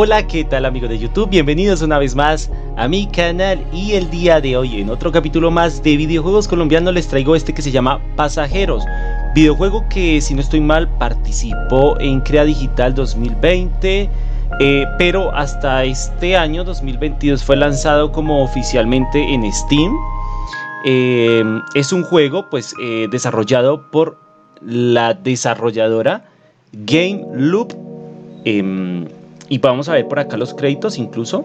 Hola, ¿qué tal amigos de YouTube? Bienvenidos una vez más a mi canal. Y el día de hoy en otro capítulo más de videojuegos colombianos les traigo este que se llama Pasajeros. Videojuego que si no estoy mal participó en Crea Digital 2020 eh, pero hasta este año 2022 fue lanzado como oficialmente en Steam. Eh, Es un juego pues eh, desarrollado por la desarrolladora Game Loop em, y vamos a ver por acá los créditos incluso.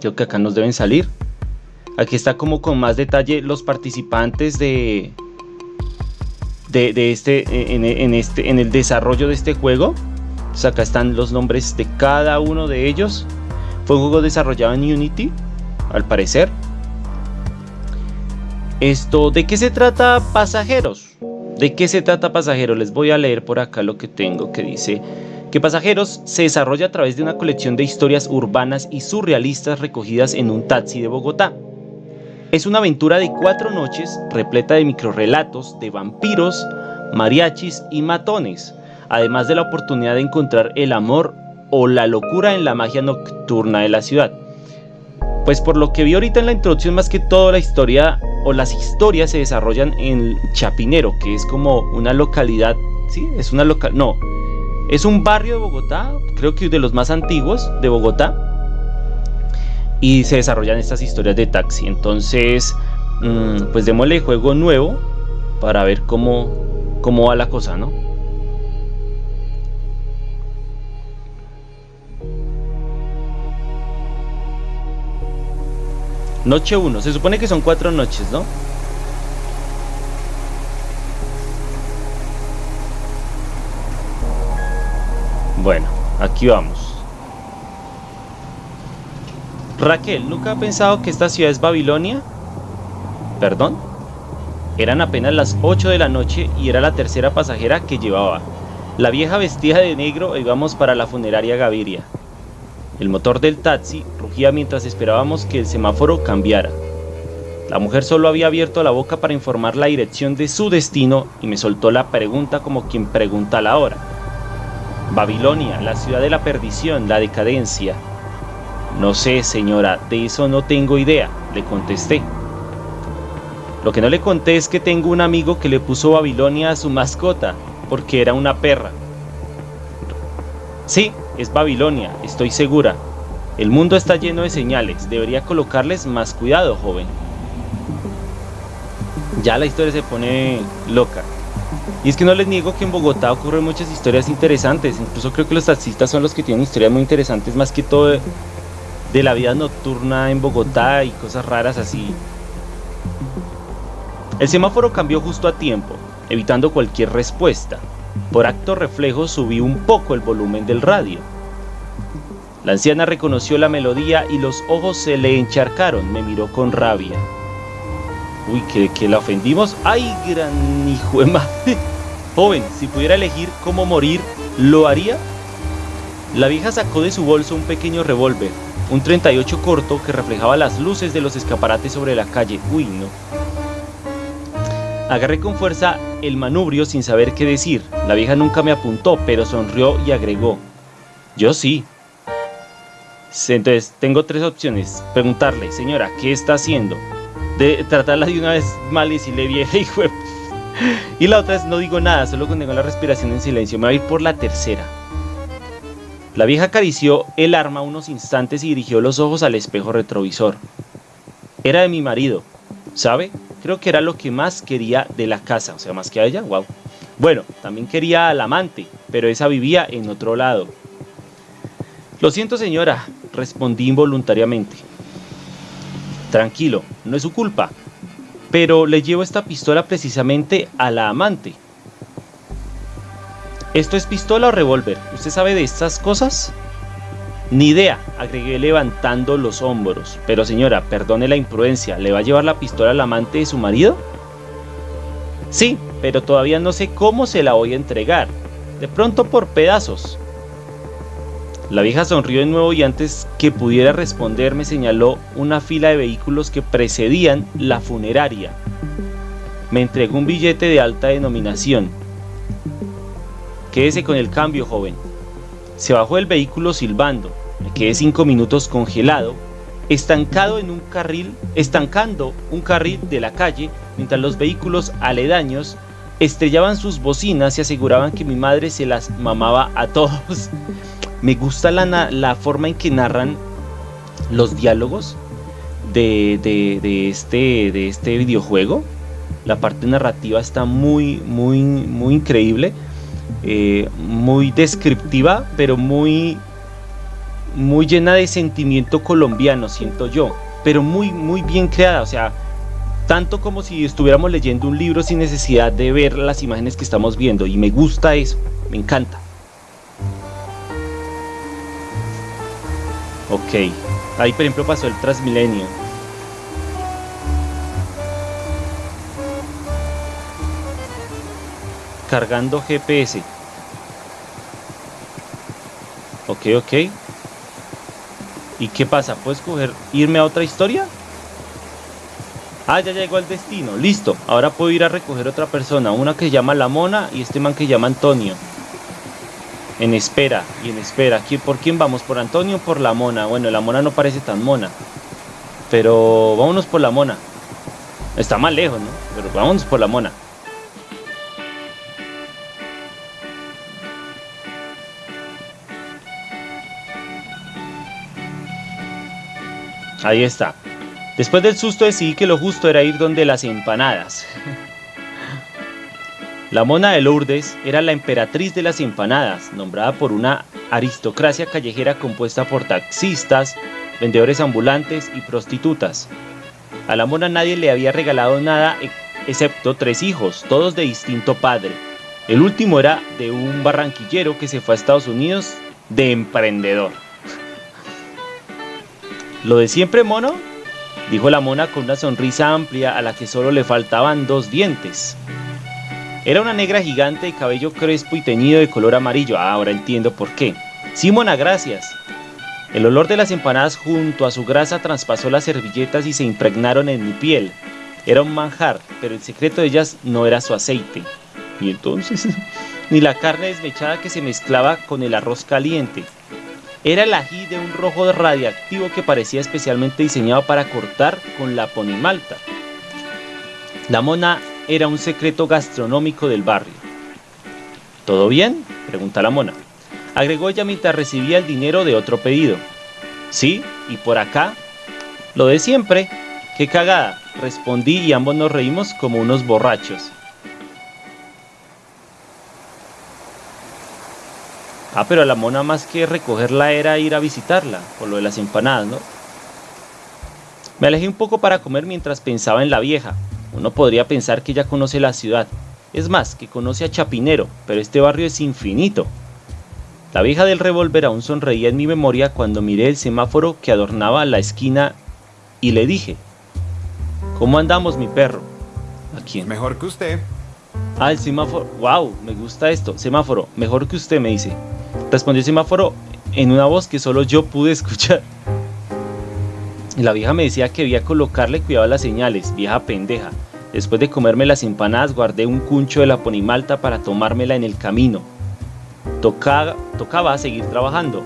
Creo que acá nos deben salir. Aquí está como con más detalle los participantes de, de, este, en, este, en el desarrollo de este juego. acá están los nombres de cada uno de ellos. Fue un juego desarrollado en Unity, al parecer. Esto, ¿de qué se trata pasajeros? ¿De qué se trata pasajeros? Les voy a leer por acá lo que tengo que dice que Pasajeros se desarrolla a través de una colección de historias urbanas y surrealistas recogidas en un taxi de Bogotá. Es una aventura de cuatro noches repleta de microrelatos de vampiros, mariachis y matones, además de la oportunidad de encontrar el amor o la locura en la magia nocturna de la ciudad. Pues por lo que vi ahorita en la introducción, más que todo la historia o las historias se desarrollan en Chapinero, que es como una localidad, ¿sí? Es una local, no, es un barrio de Bogotá, creo que de los más antiguos de Bogotá. Y se desarrollan estas historias de taxi. Entonces, mm, pues démosle juego nuevo para ver cómo, cómo va la cosa, ¿no? Noche 1, se supone que son cuatro noches, ¿no? Bueno, aquí vamos. Raquel, ¿nunca ha pensado que esta ciudad es Babilonia? ¿Perdón? Eran apenas las 8 de la noche y era la tercera pasajera que llevaba. La vieja vestida de negro íbamos para la funeraria Gaviria. El motor del taxi rugía mientras esperábamos que el semáforo cambiara. La mujer solo había abierto la boca para informar la dirección de su destino y me soltó la pregunta como quien pregunta la hora. Babilonia, la ciudad de la perdición, la decadencia. No sé, señora, de eso no tengo idea, le contesté. Lo que no le conté es que tengo un amigo que le puso Babilonia a su mascota, porque era una perra. Sí, es Babilonia, estoy segura. El mundo está lleno de señales, debería colocarles más cuidado, joven. Ya la historia se pone loca. Y es que no les niego que en Bogotá ocurren muchas historias interesantes. Incluso creo que los taxistas son los que tienen historias muy interesantes, más que todo de, la vida nocturna en Bogotá y cosas raras así. El semáforo cambió justo a tiempo, evitando cualquier respuesta. Por acto reflejo subí un poco el volumen del radio. La anciana reconoció la melodía y los ojos se le encharcaron, me miró con rabia. Uy, que, la ofendimos. ¡Ay, gran hijo! Joven, si pudiera elegir cómo morir, ¿lo haría? La vieja sacó de su bolso un pequeño revólver, un 38 corto que reflejaba las luces de los escaparates sobre la calle. Uy, no. Agarré con fuerza el manubrio sin saber qué decir. La vieja nunca me apuntó, pero sonrió y agregó. Yo sí. Entonces, tengo tres opciones. Preguntarle, señora, ¿qué está haciendo? de tratarla de una vez mal y decirle vieja y Y la otra es no digo nada, solo contengo la respiración en silencio. Me voy a ir por la tercera. La vieja acarició el arma unos instantes y dirigió los ojos al espejo retrovisor. Era de mi marido, ¿sabe? Creo que era lo que más quería de la casa, o sea, más que a ella, wow. Bueno, también quería al amante, pero esa vivía en otro lado. Lo siento señora, respondí involuntariamente. Tranquilo, no es su culpa. Pero le llevo esta pistola precisamente a la amante. ¿Esto es pistola o revólver? ¿Usted sabe de estas cosas? Ni idea, agregué levantando los hombros. Pero señora, perdone la imprudencia, ¿le va a llevar la pistola al amante de su marido? Sí, pero todavía no sé cómo se la voy a entregar. De pronto por pedazos. La vieja sonrió de nuevo y antes que pudiera responder me señaló una fila de vehículos que precedían la funeraria. Me entregó un billete de alta denominación. Quédese con el cambio, joven. Se bajó del vehículo silbando. Me quedé cinco minutos congelado, estancado en un carril, estancando un carril de la calle, mientras los vehículos aledaños estrellaban sus bocinas y aseguraban que mi madre se las mamaba a todos. Me gusta la, la forma en que narran los diálogos de, de, este, de este videojuego. La parte narrativa está muy, muy, muy increíble. Eh, muy descriptiva, pero muy, muy llena de sentimiento colombiano, siento yo. Pero muy, muy bien creada. O sea, tanto como si estuviéramos leyendo un libro sin necesidad de ver las imágenes que estamos viendo. Y me gusta eso, me encanta. Ok, ahí por ejemplo pasó el Transmilenio. Cargando GPS. Ok, ok. ¿Y qué pasa? ¿Puedo escoger irme a otra historia? Ah, ya llegó al destino. Listo. Ahora puedo ir a recoger otra persona. Una que llama La Mona y este man que llama Antonio. En espera y en espera. ¿Por quién vamos? ¿Por Antonio o por La Mona? Bueno, La Mona no parece tan mona. Pero vámonos por La Mona. Está más lejos, ¿no? Pero vámonos por La Mona. Ahí está. Después del susto decidí que lo justo era ir donde las empanadas. La mona de Lourdes era la emperatriz de las empanadas, nombrada por una aristocracia callejera compuesta por taxistas, vendedores ambulantes y prostitutas. A la mona nadie le había regalado nada excepto tres hijos, todos de distinto padre. El último era de un barranquillero que se fue a Estados Unidos de emprendedor. Lo de siempre, mono, dijo la mona con una sonrisa amplia a la que solo le faltaban dos dientes. Era una negra gigante de cabello crespo y teñido de color amarillo. Ah, ahora entiendo por qué. Sí, mona, gracias. El olor de las empanadas junto a su grasa traspasó las servilletas y se impregnaron en mi piel. Era un manjar, pero el secreto de ellas no era su aceite. Y entonces, ni la carne desmechada que se mezclaba con el arroz caliente. Era el ají de un rojo radiactivo que parecía especialmente diseñado para cortar con la ponimalta. La mona era un secreto gastronómico del barrio. ¿Todo bien? pregunta la mona. Agregó ella mientras recibía el dinero de otro pedido. Sí, y por acá. Lo de siempre. Qué cagada, respondí y ambos nos reímos como unos borrachos. Ah, pero la mona más que recogerla era ir a visitarla, por lo de las empanadas, ¿no? Me alejé un poco para comer mientras pensaba en la vieja. Uno podría pensar que ella conoce la ciudad. Es más, que conoce a Chapinero, pero este barrio es infinito. La vieja del revólver aún sonreía en mi memoria cuando miré el semáforo que adornaba la esquina y le dije, ¿Cómo andamos, mi perro? ¿A quién? Mejor que usted. Ah, el semáforo. ¡Wow! Me gusta esto. Semáforo, mejor que usted, me dice. Respondió el semáforo en una voz que solo yo pude escuchar. La vieja me decía que debía colocarle cuidado a las señales, vieja pendeja. Después de comerme las empanadas, guardé un cuncho de la ponimalta para tomármela en el camino. Tocaba seguir trabajando.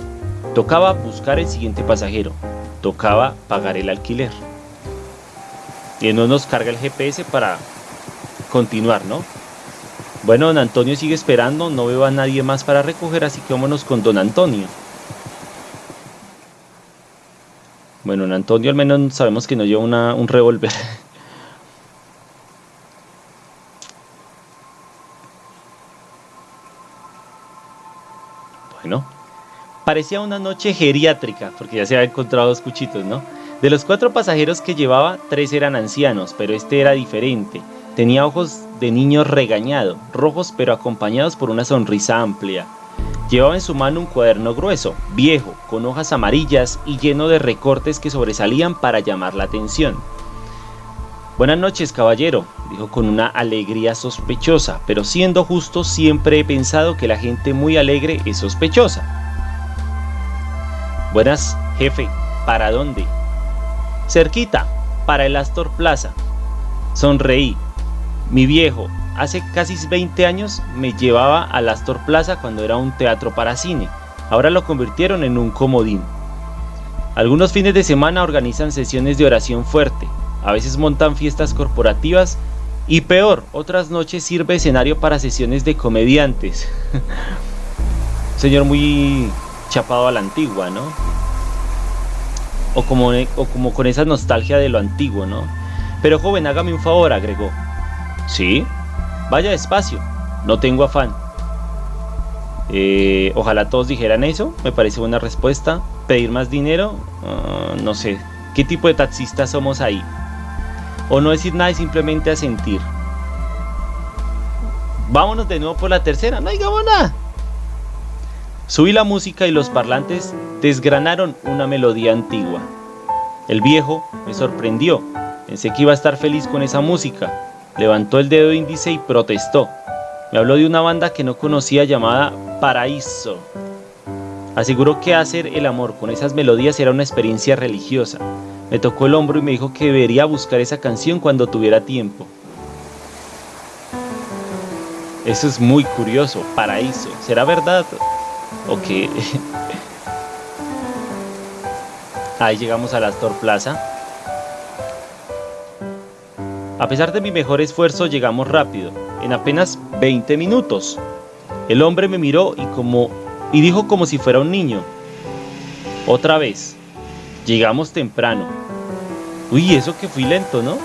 Tocaba buscar el siguiente pasajero. Tocaba pagar el alquiler. Y no nos carga el GPS para continuar, ¿no? Bueno, don Antonio sigue esperando, no veo a nadie más para recoger, así que vámonos con don Antonio. Bueno, don Antonio al menos sabemos que no lleva un revólver. bueno, parecía una noche geriátrica, porque ya se había encontrado dos cuchitos, ¿no? De los cuatro pasajeros que llevaba, tres eran ancianos, pero este era diferente. Tenía ojos de niño regañado, rojos pero acompañados por una sonrisa amplia. Llevaba en su mano un cuaderno grueso, viejo, con hojas amarillas y lleno de recortes que sobresalían para llamar la atención. Buenas noches, caballero, dijo con una alegría sospechosa, pero siendo justo siempre he pensado que la gente muy alegre es sospechosa. Buenas, jefe, ¿para dónde? Cerquita, para el Astor Plaza. Sonreí, mi viejo, hace casi 20 años, me llevaba al Astor Plaza cuando era un teatro para cine. Ahora lo convirtieron en un comodín. Algunos fines de semana organizan sesiones de oración fuerte, a veces montan fiestas corporativas y peor, otras noches sirve escenario para sesiones de comediantes. Señor muy chapado a la antigua, ¿no? O como, o como con esa nostalgia de lo antiguo, ¿no? Pero joven, hágame un favor, agregó. Sí, vaya despacio, no tengo afán. Eh, ojalá todos dijeran eso, me parece buena respuesta. Pedir más dinero, ah, no sé. ¿Qué tipo de taxistas somos ahí? O no decir nada y simplemente asentir. Vámonos de nuevo por la tercera, no digamos nada. Subí la música y los parlantes desgranaron una melodía antigua. El viejo me sorprendió. Pensé que iba a estar feliz con esa música. Levantó el dedo índice y protestó. Me habló de una banda que no conocía llamada Paraíso. Aseguró que hacer el amor con esas melodías era una experiencia religiosa. Me tocó el hombro y me dijo que debería buscar esa canción cuando tuviera tiempo. Eso es muy curioso, paraíso. ¿Será verdad? ¿O qué? Ahí llegamos a la Astor Plaza. A pesar de mi mejor esfuerzo llegamos rápido, en apenas 20 minutos. El hombre me miró y, como, y dijo como si fuera un niño. Otra vez, llegamos temprano. Uy, eso que fui lento, ¿no?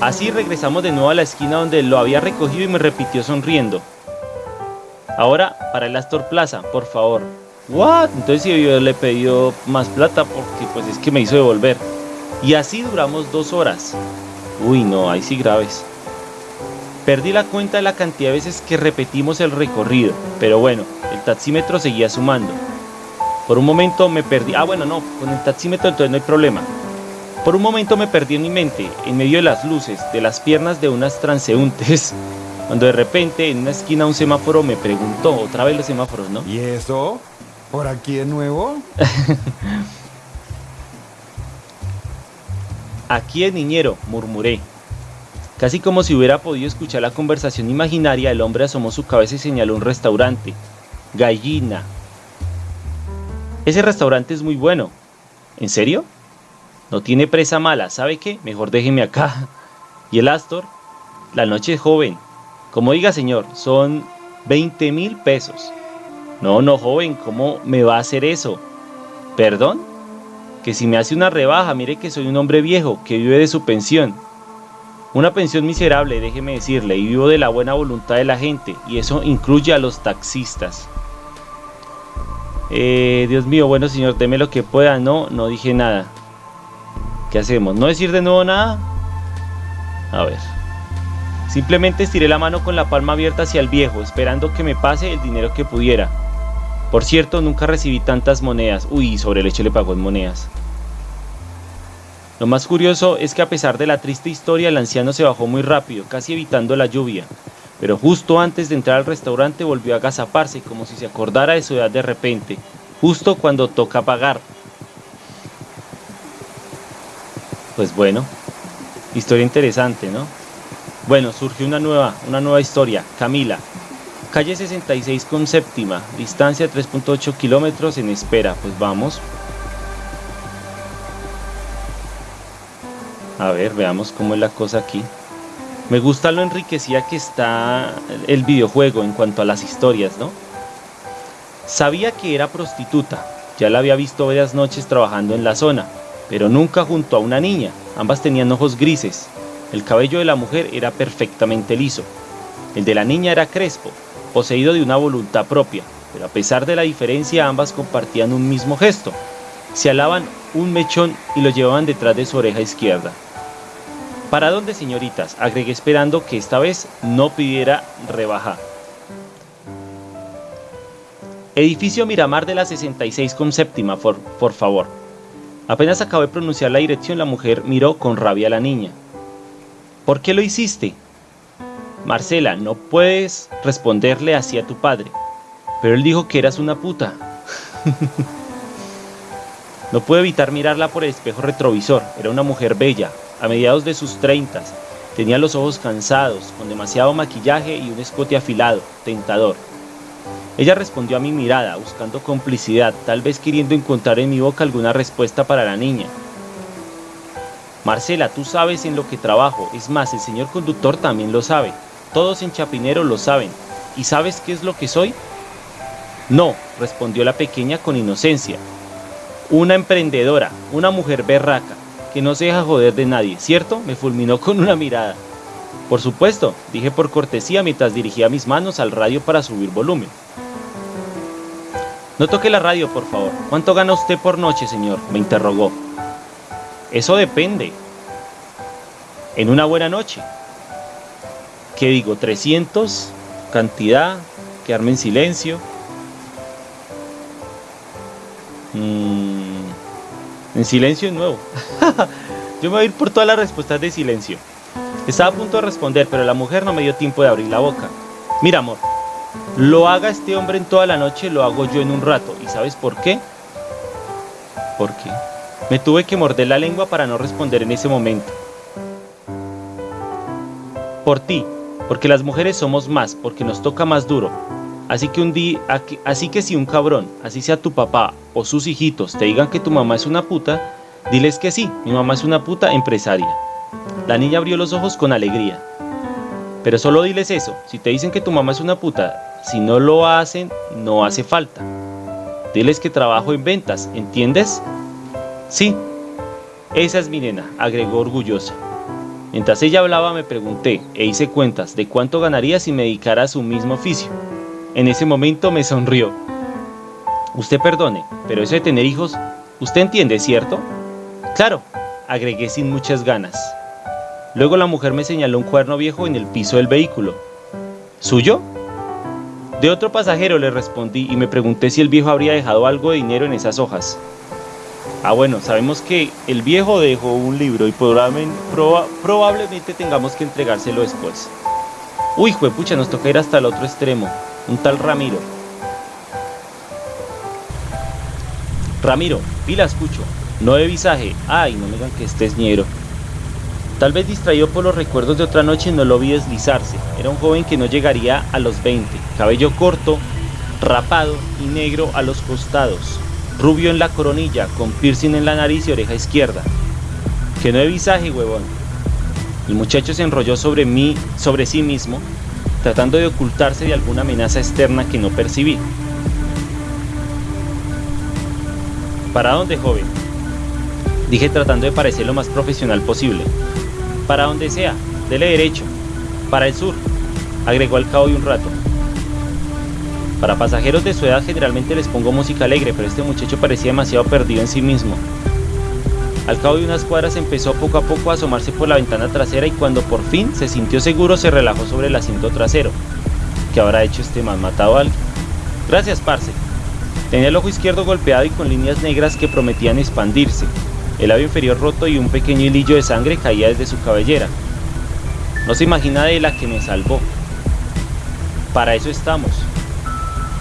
Así regresamos de nuevo a la esquina donde lo había recogido y me repitió sonriendo. Ahora para el Astor Plaza, por favor. ¿What? Entonces yo le pedido más plata porque pues es que me hizo devolver. Y así duramos dos horas. Uy, no, ahí sí graves. Perdí la cuenta de la cantidad de veces que repetimos el recorrido, pero bueno, el taxímetro seguía sumando. Por un momento me perdí. Ah, bueno, no, con el taxímetro entonces no hay problema. Por un momento me perdí en mi mente, en medio de las luces, de las piernas de unas transeúntes, cuando de repente en una esquina un semáforo me preguntó, otra vez los semáforos, ¿no? ¿Y eso? ¿Por aquí de nuevo? Aquí es niñero, murmuré. Casi como si hubiera podido escuchar la conversación imaginaria, el hombre asomó su cabeza y señaló un restaurante. Gallina. Ese restaurante es muy bueno. ¿En serio? No tiene presa mala, ¿sabe qué? Mejor déjeme acá. ¿Y el Astor? La noche es joven. Como diga señor, son 20 mil pesos. No, no, joven, ¿cómo me va a hacer eso? ¿Perdón? Que si me hace una rebaja, mire que soy un hombre viejo que vive de su pensión. Una pensión miserable, déjeme decirle, y vivo de la buena voluntad de la gente, y eso incluye a los taxistas. Eh, Dios mío, bueno señor, deme lo que pueda. No, no dije nada. ¿Qué hacemos? ¿No decir de nuevo nada? A ver. Simplemente estiré la mano con la palma abierta hacia el viejo, esperando que me pase el dinero que pudiera. Por cierto, nunca recibí tantas monedas. Uy, sobre el hecho le pagó en monedas. Lo más curioso es que a pesar de la triste historia, el anciano se bajó muy rápido, casi evitando la lluvia. Pero justo antes de entrar al restaurante volvió a agazaparse como si se acordara de su edad de repente, justo cuando toca pagar. Pues bueno, historia interesante, ¿no? Bueno, surgió una nueva, una nueva historia, Camila, Calle 66 con séptima, distancia 3.8 kilómetros en espera. Pues vamos. A ver, veamos cómo es la cosa aquí. Me gusta lo enriquecida que está el videojuego en cuanto a las historias, ¿no? Sabía que era prostituta, ya la había visto varias noches trabajando en la zona, pero nunca junto a una niña. Ambas tenían ojos grises. El cabello de la mujer era perfectamente liso. El de la niña era crespo, poseído de una voluntad propia, pero a pesar de la diferencia ambas compartían un mismo gesto. Se alaban un mechón y lo llevaban detrás de su oreja izquierda. ¿Para dónde, señoritas? Agregué esperando que esta vez no pidiera rebaja. Edificio Miramar de la 66 con séptima, por, por favor. Apenas acabé de pronunciar la dirección, la mujer miró con rabia a la niña. ¿Por qué lo hiciste? Marcela, no puedes responderle así a tu padre. Pero él dijo que eras una puta. no pude evitar mirarla por el espejo retrovisor. Era una mujer bella, a mediados de sus treintas. Tenía los ojos cansados, con demasiado maquillaje y un escote afilado, tentador. Ella respondió a mi mirada, buscando complicidad, tal vez queriendo encontrar en mi boca alguna respuesta para la niña. Marcela, tú sabes en lo que trabajo, es más, el señor conductor también lo sabe, todos en Chapinero lo saben. ¿Y sabes qué es lo que soy? No, respondió la pequeña con inocencia. Una emprendedora, una mujer berraca, que no se deja joder de nadie, ¿cierto? Me fulminó con una mirada. Por supuesto, dije por cortesía mientras dirigía mis manos al radio para subir volumen. No toque la radio, por favor. ¿Cuánto gana usted por noche, señor? me interrogó. Eso depende. En una buena noche. ¿Qué digo? ¿300? ¿Cantidad? ¿Quedarme en silencio? Mm, en silencio de nuevo. Yo me voy a ir por todas las respuestas de silencio. Estaba a punto de responder, pero la mujer no me dio tiempo de abrir la boca. Mira, amor, lo haga este hombre en toda la noche, lo hago yo en un rato. ¿Y sabes por qué? ¿Por qué? Me tuve que morder la lengua para no responder en ese momento. Por ti, porque las mujeres somos más, porque nos toca más duro. Así que un así que si un cabrón, así sea tu papá o sus hijitos, te digan que tu mamá es una puta, diles que sí, mi mamá es una puta empresaria. La niña abrió los ojos con alegría. Pero solo diles eso, si te dicen que tu mamá es una puta, si no lo hacen, no hace falta. Diles que trabajo en ventas, ¿entiendes? Sí, esa es mi nena, agregó orgullosa. Mientras ella hablaba me pregunté e hice cuentas de cuánto ganaría si me dedicara a su mismo oficio. En ese momento me sonrió. Usted perdone, pero eso de tener hijos, usted entiende, ¿cierto? Claro, agregué sin muchas ganas. Luego la mujer me señaló un cuerno viejo en el piso del vehículo. ¿Suyo? De otro pasajero le respondí y me pregunté si el viejo habría dejado algo de dinero en esas hojas. Ah, bueno, sabemos que el viejo dejó un libro y probablemente tengamos que entregárselo después. Uy, juepucha, nos toca ir hasta el otro extremo. Un tal Ramiro. Ramiro, pila escucho. No de visaje. Ay, no me digan que estés ñero. Tal vez distraído por los recuerdos de otra noche no lo vi deslizarse. Era un joven que no llegaría a los 20, cabello corto, rapado y negro a los costados, rubio en la coronilla, con piercing en la nariz y oreja izquierda. Que no de visaje, huevón. El muchacho se enrolló sobre mí, sobre sí mismo, tratando de ocultarse de alguna amenaza externa que no percibí. ¿Para dónde, joven? Dije tratando de parecer lo más profesional posible. Para donde sea, dele derecho. Para el sur, agregó al cabo de un rato. Para pasajeros de su edad generalmente les pongo música alegre, pero este muchacho parecía demasiado perdido en sí mismo. Al cabo de unas cuadras empezó poco a poco a asomarse por la ventana trasera y cuando por fin se sintió seguro se relajó sobre el asiento trasero. ¿Qué habrá hecho este man? ¿Matado a alguien? Gracias, parce. Tenía el ojo izquierdo golpeado y con líneas negras que prometían expandirse. El labio inferior roto y un pequeño hilillo de sangre caía desde su cabellera. No se imagina de la que me salvó. Para eso estamos.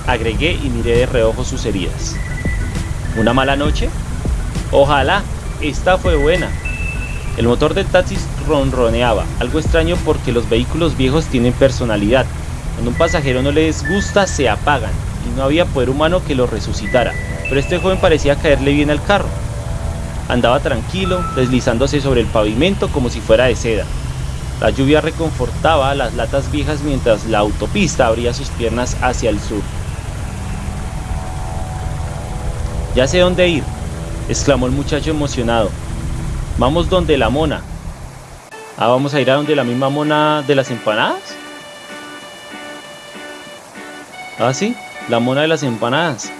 Agregué y miré de reojo sus heridas. ¿Una mala noche? Ojalá. Esta fue buena. El motor del taxi ronroneaba, algo extraño porque los vehículos viejos tienen personalidad. Cuando un pasajero no les gusta, se apagan, y no había poder humano que lo resucitara. Pero este joven parecía caerle bien al carro. Andaba tranquilo, deslizándose sobre el pavimento como si fuera de seda. La lluvia reconfortaba las latas viejas mientras la autopista abría sus piernas hacia el sur. Ya sé dónde ir, exclamó el muchacho emocionado. Vamos donde la mona. Ah, vamos a ir a donde la misma mona de las empanadas. Ah, sí, la mona de las empanadas.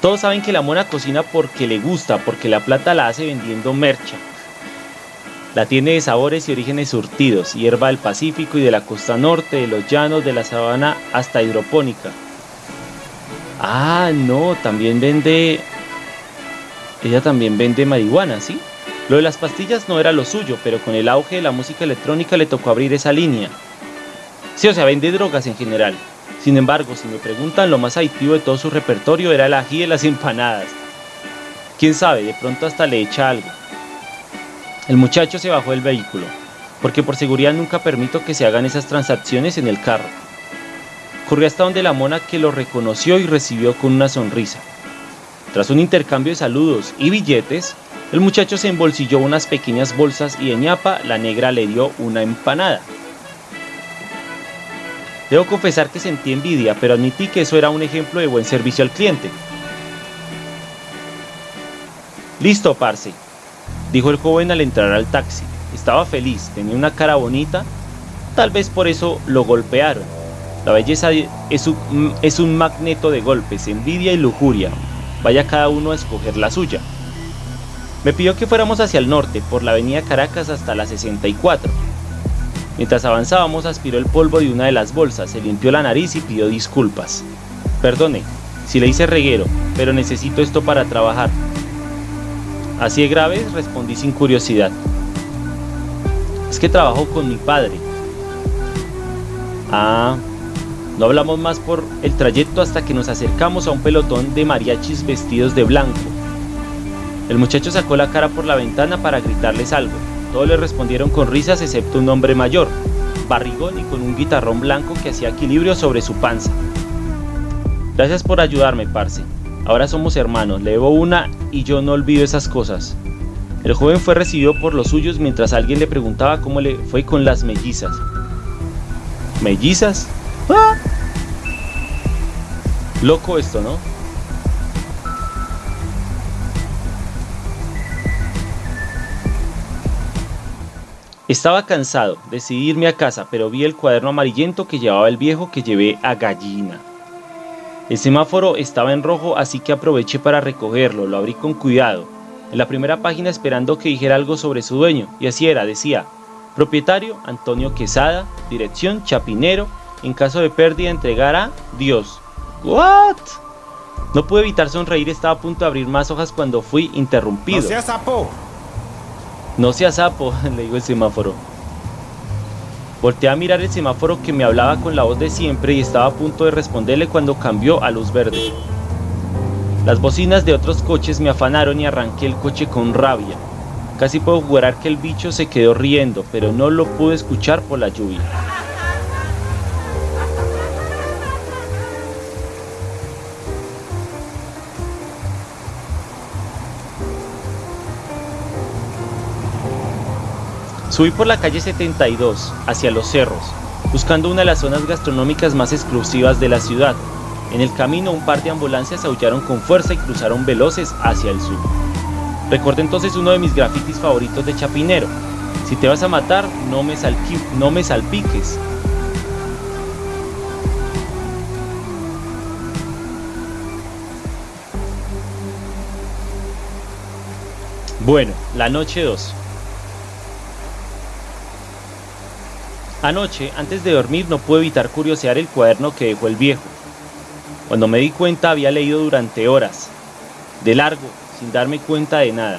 Todos saben que la mona cocina porque le gusta, porque la plata la hace vendiendo mercha. La tiene de sabores y orígenes surtidos, hierba del Pacífico y de la costa norte, de los llanos, de la sabana hasta hidropónica. Ah, no, también vende... Ella también vende marihuana, ¿sí? Lo de las pastillas no era lo suyo, pero con el auge de la música electrónica le tocó abrir esa línea. Sí, o sea, vende drogas en general. Sin embargo, si me preguntan, lo más adictivo de todo su repertorio era el ají de las empanadas. Quién sabe, de pronto hasta le echa algo. El muchacho se bajó del vehículo. porque por seguridad nunca permito que se hagan esas transacciones en el carro. Corrí hasta donde la mona que lo reconoció y recibió con una sonrisa. Tras un intercambio de saludos y billetes, el muchacho se embolsilló unas pequeñas bolsas y de ñapa la negra le dio una empanada. Debo confesar que sentí envidia, pero admití que eso era un ejemplo de buen servicio al cliente. Listo, parce, dijo el joven al entrar al taxi. Estaba feliz, tenía una cara bonita, tal vez por eso lo golpearon. La belleza es un, es un magneto de golpes, envidia y lujuria. Vaya cada uno a escoger la suya. Me pidió que fuéramos hacia el norte, por la avenida Caracas hasta la 64. Mientras avanzábamos aspiró el polvo de una de las bolsas, se limpió la nariz y pidió disculpas. Perdone, si le hice reguero, pero necesito esto para trabajar. Así de grave, respondí sin curiosidad. Es que trabajo con mi padre. Ah, no hablamos más por el trayecto hasta que nos acercamos a un pelotón de mariachis vestidos de blanco. El muchacho sacó la cara por la ventana para gritarles algo. Todos le respondieron con risas excepto un hombre mayor, barrigón y con un guitarrón blanco que hacía equilibrio sobre su panza. Gracias por ayudarme, parce. Ahora somos hermanos, le debo una y yo no olvido esas cosas. El joven fue recibido por los suyos mientras alguien le preguntaba cómo le fue con las mellizas. ¿Mellizas? ¡Ah! Loco esto, ¿no? Estaba cansado, decidí irme a casa, pero vi el cuaderno amarillento que llevaba el viejo que llevé a gallina. El semáforo estaba en rojo, así que aproveché para recogerlo, lo abrí con cuidado. En la primera página esperando que dijera algo sobre su dueño, y así era, decía, propietario Antonio Quesada, dirección Chapinero, en caso de pérdida entregar a Dios. ¿What? No pude evitar sonreír, estaba a punto de abrir más hojas cuando fui interrumpido. ¡No seas sapo! No sea sapo, le digo el semáforo. Volteé a mirar el semáforo que me hablaba con la voz de siempre y estaba a punto de responderle cuando cambió a luz verde. Las bocinas de otros coches me afanaron y arranqué el coche con rabia. Casi puedo jurar que el bicho se quedó riendo, pero no lo pude escuchar por la lluvia. Subí por la calle 72 hacia los cerros, buscando una de las zonas gastronómicas más exclusivas de la ciudad. En el camino un par de ambulancias aullaron con fuerza y cruzaron veloces hacia el sur. Recuerdo entonces uno de mis grafitis favoritos de Chapinero. Si te vas a matar, no me, no me salpiques. Bueno, la noche 2. Anoche, antes de dormir, no pude evitar curiosear el cuaderno que dejó el viejo. Cuando me di cuenta había leído durante horas, de largo, sin darme cuenta de nada.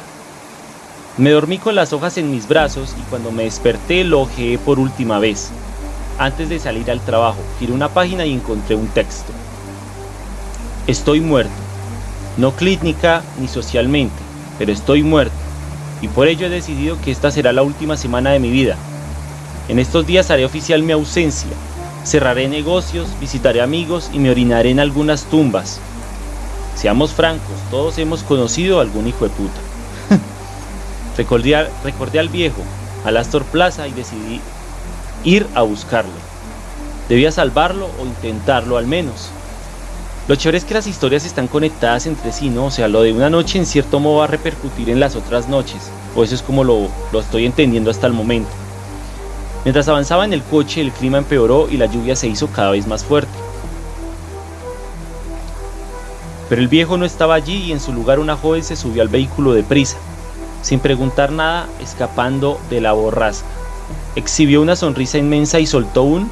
Me dormí con las hojas en mis brazos y cuando me desperté lo ojeé por última vez. Antes de salir al trabajo, giré una página y encontré un texto. Estoy muerto. No clínica ni socialmente, pero estoy muerto. Y por ello he decidido que esta será la última semana de mi vida, en estos días haré oficial mi ausencia. Cerraré negocios, visitaré amigos y me orinaré en algunas tumbas. Seamos francos, todos hemos conocido a algún hijo de puta. recordé, recordé al viejo, al Astor Plaza y decidí ir a buscarlo. Debía salvarlo o intentarlo al menos. Lo chévere es que las historias están conectadas entre sí, ¿no? O sea, lo de una noche en cierto modo va a repercutir en las otras noches. O eso es como lo, lo estoy entendiendo hasta el momento. Mientras avanzaba en el coche, el clima empeoró y la lluvia se hizo cada vez más fuerte. Pero el viejo no estaba allí y en su lugar una joven se subió al vehículo deprisa, sin preguntar nada, escapando de la borrasca. Exhibió una sonrisa inmensa y soltó un...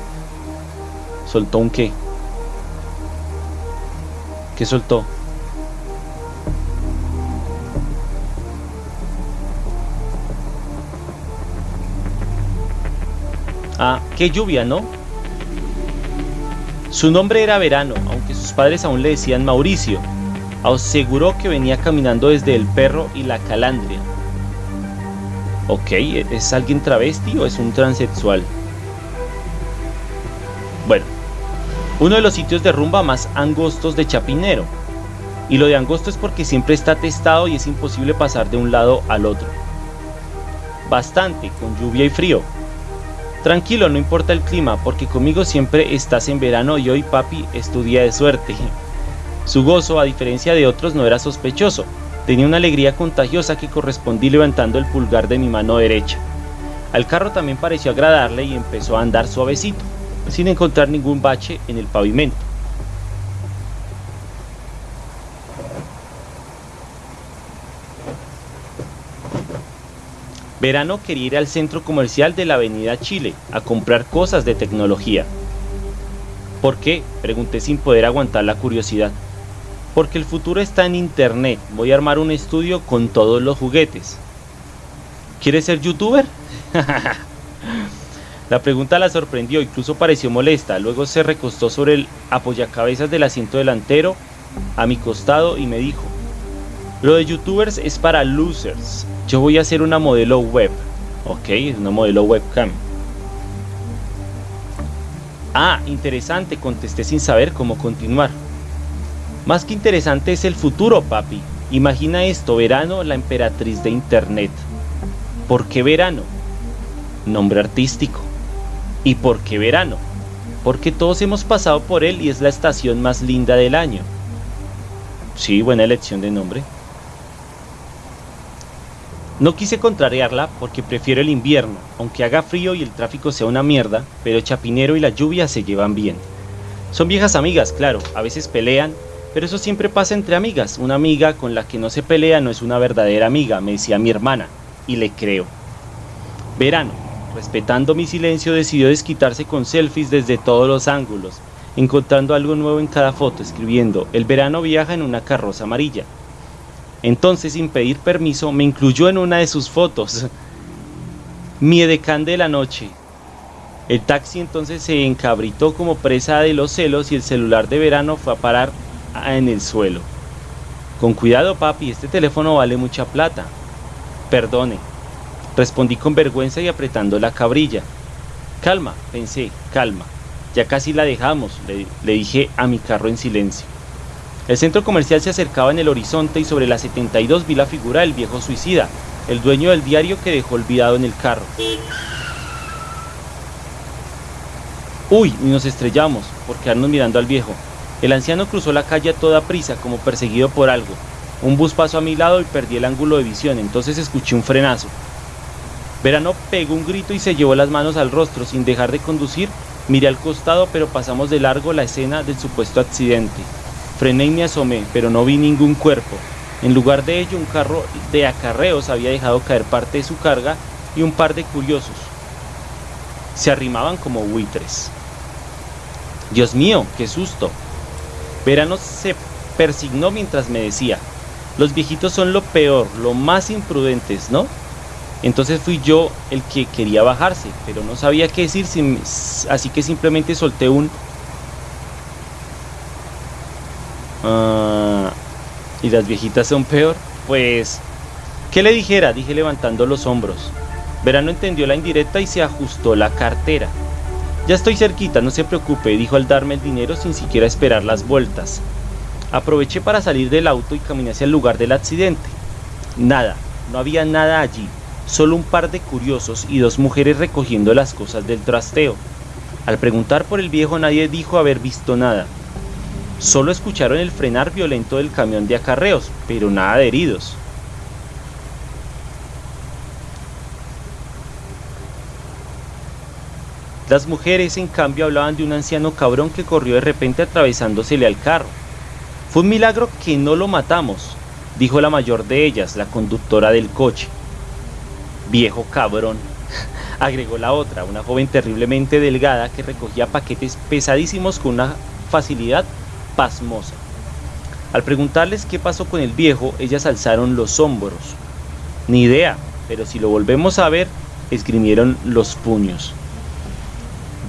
¿Soltó un qué? ¿Qué soltó? Ah, qué lluvia, ¿no? Su nombre era Verano, aunque sus padres aún le decían Mauricio. Aseguró que venía caminando desde el perro y la calandria. Ok, ¿es alguien travesti o es un transexual? Bueno, uno de los sitios de rumba más angostos de Chapinero. Y lo de angosto es porque siempre está testado y es imposible pasar de un lado al otro. Bastante, con lluvia y frío. Tranquilo, no importa el clima, porque conmigo siempre estás en verano y hoy papi es tu día de suerte. Su gozo, a diferencia de otros, no era sospechoso. Tenía una alegría contagiosa que correspondí levantando el pulgar de mi mano derecha. Al carro también pareció agradarle y empezó a andar suavecito sin encontrar ningún bache en el pavimento. Verano quería ir al centro comercial de la Avenida Chile a comprar cosas de tecnología. ¿Por qué? Pregunté sin poder aguantar la curiosidad. Porque el futuro está en internet. Voy a armar un estudio con todos los juguetes. ¿Quieres ser youtuber? La pregunta la sorprendió, incluso pareció molesta. Luego se recostó sobre el apoyacabezas del asiento delantero a mi costado y me dijo, lo de youtubers es para losers. Yo voy a hacer una modelo web. Ok, una modelo webcam. Ah, interesante, contesté sin saber cómo continuar. Más que interesante es el futuro, papi. Imagina esto, verano, la emperatriz de internet. ¿Por qué verano? Nombre artístico. ¿Y por qué verano? Porque todos hemos pasado por él y es la estación más linda del año. Sí, buena elección de nombre. No quise contrariarla porque prefiero el invierno, aunque haga frío y el tráfico sea una mierda, pero Chapinero y la lluvia se llevan bien. Son viejas amigas, claro, a veces pelean, pero eso siempre pasa entre amigas. Una amiga con la que no se pelea no es una verdadera amiga, me decía mi hermana, y le creo. Verano, Respetando mi silencio, decidió desquitarse con selfies desde todos los ángulos, encontrando algo nuevo en cada foto, escribiendo, el verano viaja en una carroza amarilla. Entonces, sin pedir permiso, me incluyó en una de sus fotos. Mi edecán de la noche. El taxi entonces se encabritó como presa de los celos y el celular de verano fue a parar en el suelo. Con cuidado, papi, este teléfono vale mucha plata. Perdone, Respondí con vergüenza y apretando la cabrilla. Calma, pensé, calma. Ya casi la dejamos, le, dije a mi carro en silencio. El centro comercial se acercaba en el horizonte y sobre la 72 vi la figura del viejo suicida, el dueño del diario que dejó olvidado en el carro. Uy, y nos estrellamos por quedarnos mirando al viejo. El anciano cruzó la calle a toda prisa, como perseguido por algo. Un bus pasó a mi lado y perdí el ángulo de visión, entonces escuché un frenazo. Verano pegó un grito y se llevó las manos al rostro sin dejar de conducir. Miré al costado, pero pasamos de largo la escena del supuesto accidente. Frené y me asomé, pero no vi ningún cuerpo. En lugar de ello, un carro de acarreos había dejado caer parte de su carga y un par de curiosos. Se arrimaban como buitres. Dios mío, qué susto. Verano se persignó mientras me decía, los viejitos son lo peor, lo más imprudentes, ¿no? Entonces fui yo el que quería bajarse, pero no sabía qué decir, así que simplemente solté un... Ah, ¿Y las viejitas son peor? Pues... ¿Qué le dijera? Dije levantando los hombros. Verano entendió la indirecta y se ajustó la cartera. Ya estoy cerquita, no se preocupe, dijo al darme el dinero sin siquiera esperar las vueltas. Aproveché para salir del auto y caminé hacia el lugar del accidente. Nada, no había nada allí, solo un par de curiosos y dos mujeres recogiendo las cosas del trasteo. Al preguntar por el viejo nadie dijo haber visto nada. Solo escucharon el frenar violento del camión de acarreos, pero nada de heridos. Las mujeres, en cambio, hablaban de un anciano cabrón que corrió de repente atravesándosele al carro. Fue un milagro que no lo matamos, dijo la mayor de ellas, la conductora del coche. Viejo cabrón, agregó la otra, una joven terriblemente delgada que recogía paquetes pesadísimos con una facilidad pasmosa. Al preguntarles qué pasó con el viejo, ellas alzaron los hombros. Ni idea, pero si lo volvemos a ver, esgrimieron los puños.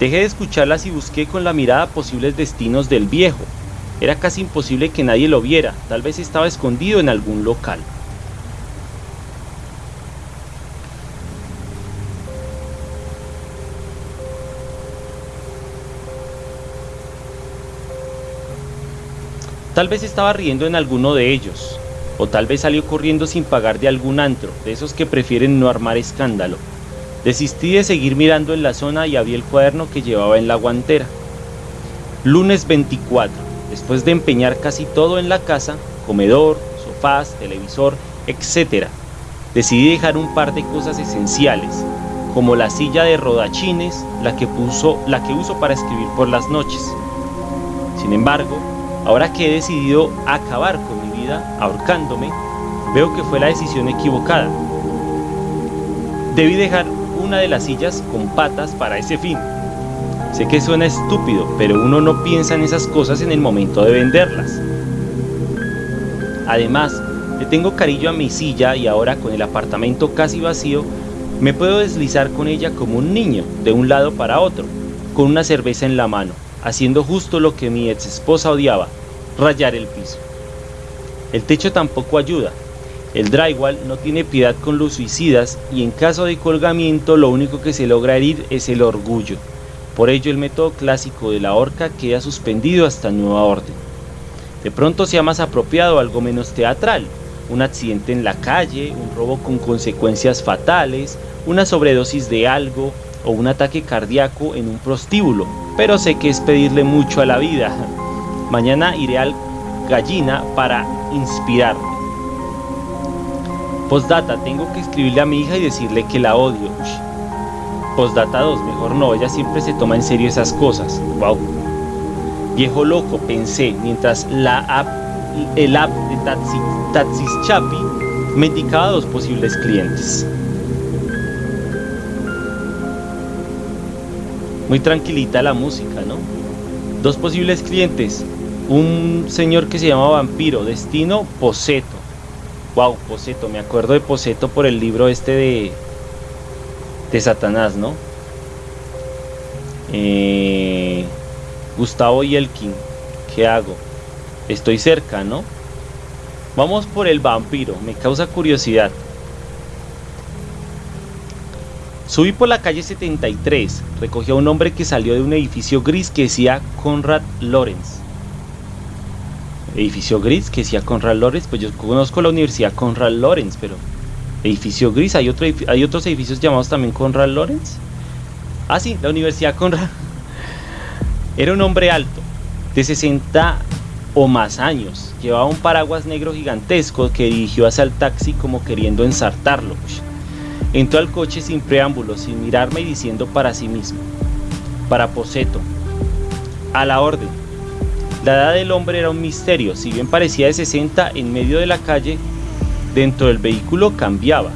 Dejé de escucharlas y busqué con la mirada posibles destinos del viejo. Era casi imposible que nadie lo viera, tal vez estaba escondido en algún local. Tal vez estaba riendo en alguno de ellos, o tal vez salió corriendo sin pagar de algún antro, de esos que prefieren no armar escándalo. Desistí de seguir mirando en la zona y abrí el cuaderno que llevaba en la guantera. Lunes 24. Después de empeñar casi todo en la casa, comedor, sofás, televisor, etc., decidí dejar un par de cosas esenciales, como la silla de rodachines, la que, puso, la que uso para escribir por las noches. Sin embargo, ahora que he decidido acabar con mi vida ahorcándome, veo que fue la decisión equivocada. Debí dejar una de las sillas con patas para ese fin. Sé que suena estúpido, pero uno no piensa en esas cosas en el momento de venderlas. Además, le tengo cariño a mi silla y ahora con el apartamento casi vacío, me puedo deslizar con ella como un niño, de un lado para otro, con una cerveza en la mano, haciendo justo lo que mi ex esposa odiaba, rayar el piso. El techo tampoco ayuda. El drywall no tiene piedad con los suicidas y en caso de colgamiento lo único que se logra herir es el orgullo. Por ello el método clásico de la horca queda suspendido hasta nueva orden. De pronto sea más apropiado algo menos teatral, un accidente en la calle, un robo con consecuencias fatales, una sobredosis de algo o un ataque cardíaco en un prostíbulo, pero sé que es pedirle mucho a la vida. Mañana iré al gallina para inspirarme. Postdata, tengo que escribirle a mi hija y decirle que la odio. Postdata 2, mejor no, ella siempre se toma en serio esas cosas. Wow. Viejo loco, pensé, mientras la app, el app de Taxi, Chapi me indicaba dos posibles clientes. Muy tranquilita la música, ¿no? Dos posibles clientes. Un señor que se llama Vampiro, destino Poseto. Wow, Poseto, me acuerdo de Poseto por el libro este de, de Satanás, ¿no? Eh, Gustavo Yelkin, ¿qué hago? Estoy cerca, ¿no? Vamos por el vampiro, me causa curiosidad. Subí por la calle 73, recogí a un hombre que salió de un edificio gris que decía Conrad Lorenz. Edificio gris que decía Conrad Lorenz, pues yo conozco la Universidad Conrad Lorenz, pero edificio gris, ¿hay, otro, hay otros edificios llamados también Conrad Lorenz? Ah, sí, la Universidad Conrad. Era un hombre alto, de 60 o más años. Llevaba un paraguas negro gigantesco que dirigió hacia el taxi como queriendo ensartarlo. Entró al coche sin preámbulos, sin mirarme y diciendo para sí mismo, para Poseto, a la orden. La edad del hombre era un misterio, si bien parecía de 60 en medio de la calle, dentro del vehículo cambiaba.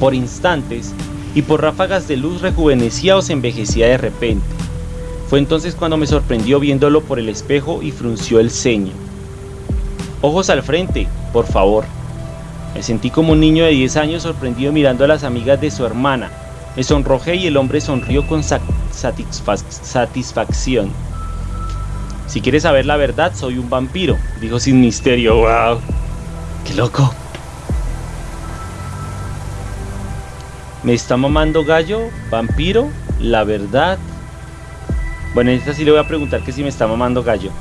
Por instantes y por ráfagas de luz rejuvenecía o se envejecía de repente. Fue entonces cuando me sorprendió viéndolo por el espejo y frunció el ceño. Ojos al frente, por favor. Me sentí como un niño de 10 años sorprendido mirando a las amigas de su hermana. Me sonrojé y el hombre sonrió con satisfacción. Si quieres saber la verdad, soy un vampiro, dijo sin misterio. ¡Wow! ¡Qué loco! ¿Me está mamando gallo? ¿Vampiro? ¿La verdad? Bueno, en esta sí le voy a preguntar que si me está mamando gallo.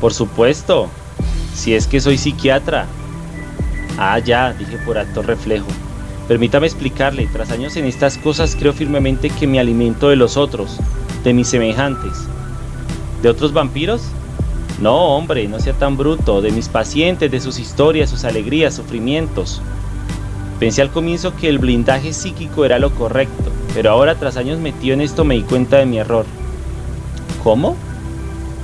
Por supuesto, si es que soy psiquiatra. Ah, ya, dije por acto reflejo. Permítame explicarle, tras años en estas cosas creo firmemente que me alimento de los otros, de mis semejantes. ¿De otros vampiros? No, hombre, no sea tan bruto, de mis pacientes, de sus historias, sus alegrías, sufrimientos. Pensé al comienzo que el blindaje psíquico era lo correcto, pero ahora tras años metido en esto me di cuenta de mi error. ¿Cómo?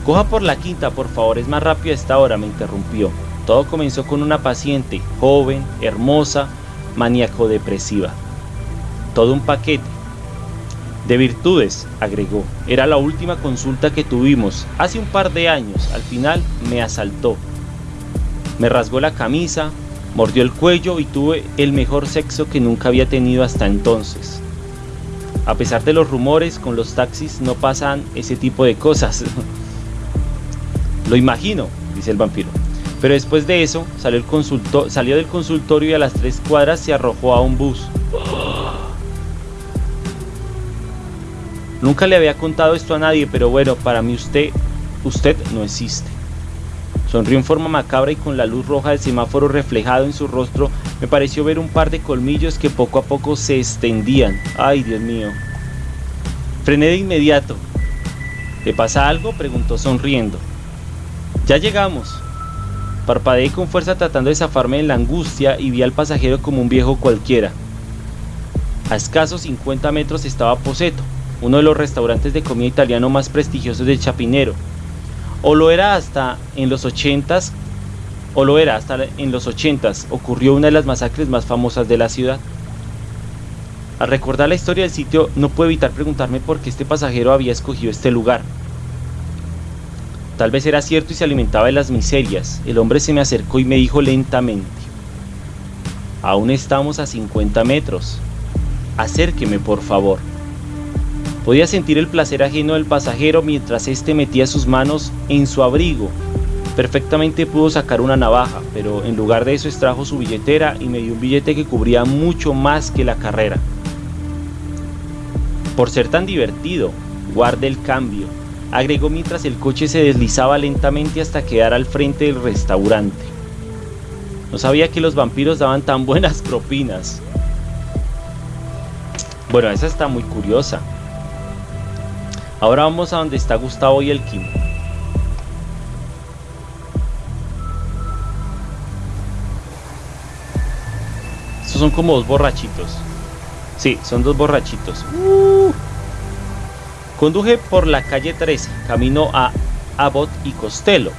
Coja por la quinta, por favor, es más rápido a esta hora, me interrumpió. Todo comenzó con una paciente, joven, hermosa, maníaco-depresiva. Todo un paquete. De virtudes, agregó. Era la última consulta que tuvimos, hace un par de años. Al final me asaltó. Me rasgó la camisa, mordió el cuello y tuve el mejor sexo que nunca había tenido hasta entonces. A pesar de los rumores, con los taxis no pasan ese tipo de cosas. Lo imagino, dice el vampiro. Pero después de eso, salió, el salió del consultorio y a las tres cuadras se arrojó a un bus. Nunca le había contado esto a nadie, pero bueno, para mí usted, usted no existe. Sonrió en forma macabra y con la luz roja del semáforo reflejado en su rostro me pareció ver un par de colmillos que poco a poco se extendían. ¡Ay, Dios mío! Frené de inmediato. ¿Le pasa algo? preguntó sonriendo. Ya llegamos. Parpadeé con fuerza tratando de zafarme de la angustia y vi al pasajero como un viejo cualquiera. A escasos 50 metros estaba Poseto, uno de los restaurantes de comida italiano más prestigiosos de Chapinero o lo era hasta en los 80s, o lo era hasta en los 80s, ocurrió una de las masacres más famosas de la ciudad. Al recordar la historia del sitio, no puedo evitar preguntarme por qué este pasajero había escogido este lugar. Tal vez era cierto y se alimentaba de las miserias. El hombre se me acercó y me dijo lentamente, aún estamos a 50 metros. Acérqueme, por favor. Podía sentir el placer ajeno del pasajero mientras éste metía sus manos en su abrigo. Perfectamente pudo sacar una navaja, pero en lugar de eso extrajo su billetera y me dio un billete que cubría mucho más que la carrera. Por ser tan divertido, guarde el cambio, agregó mientras el coche se deslizaba lentamente hasta quedar al frente del restaurante. No sabía que los vampiros daban tan buenas propinas. Bueno, esa está muy curiosa. Ahora vamos a donde está Gustavo y el Kim. Estos son como dos borrachitos. Sí, son dos borrachitos. Uh. Conduje por la calle 13, camino a Abbott y Costello,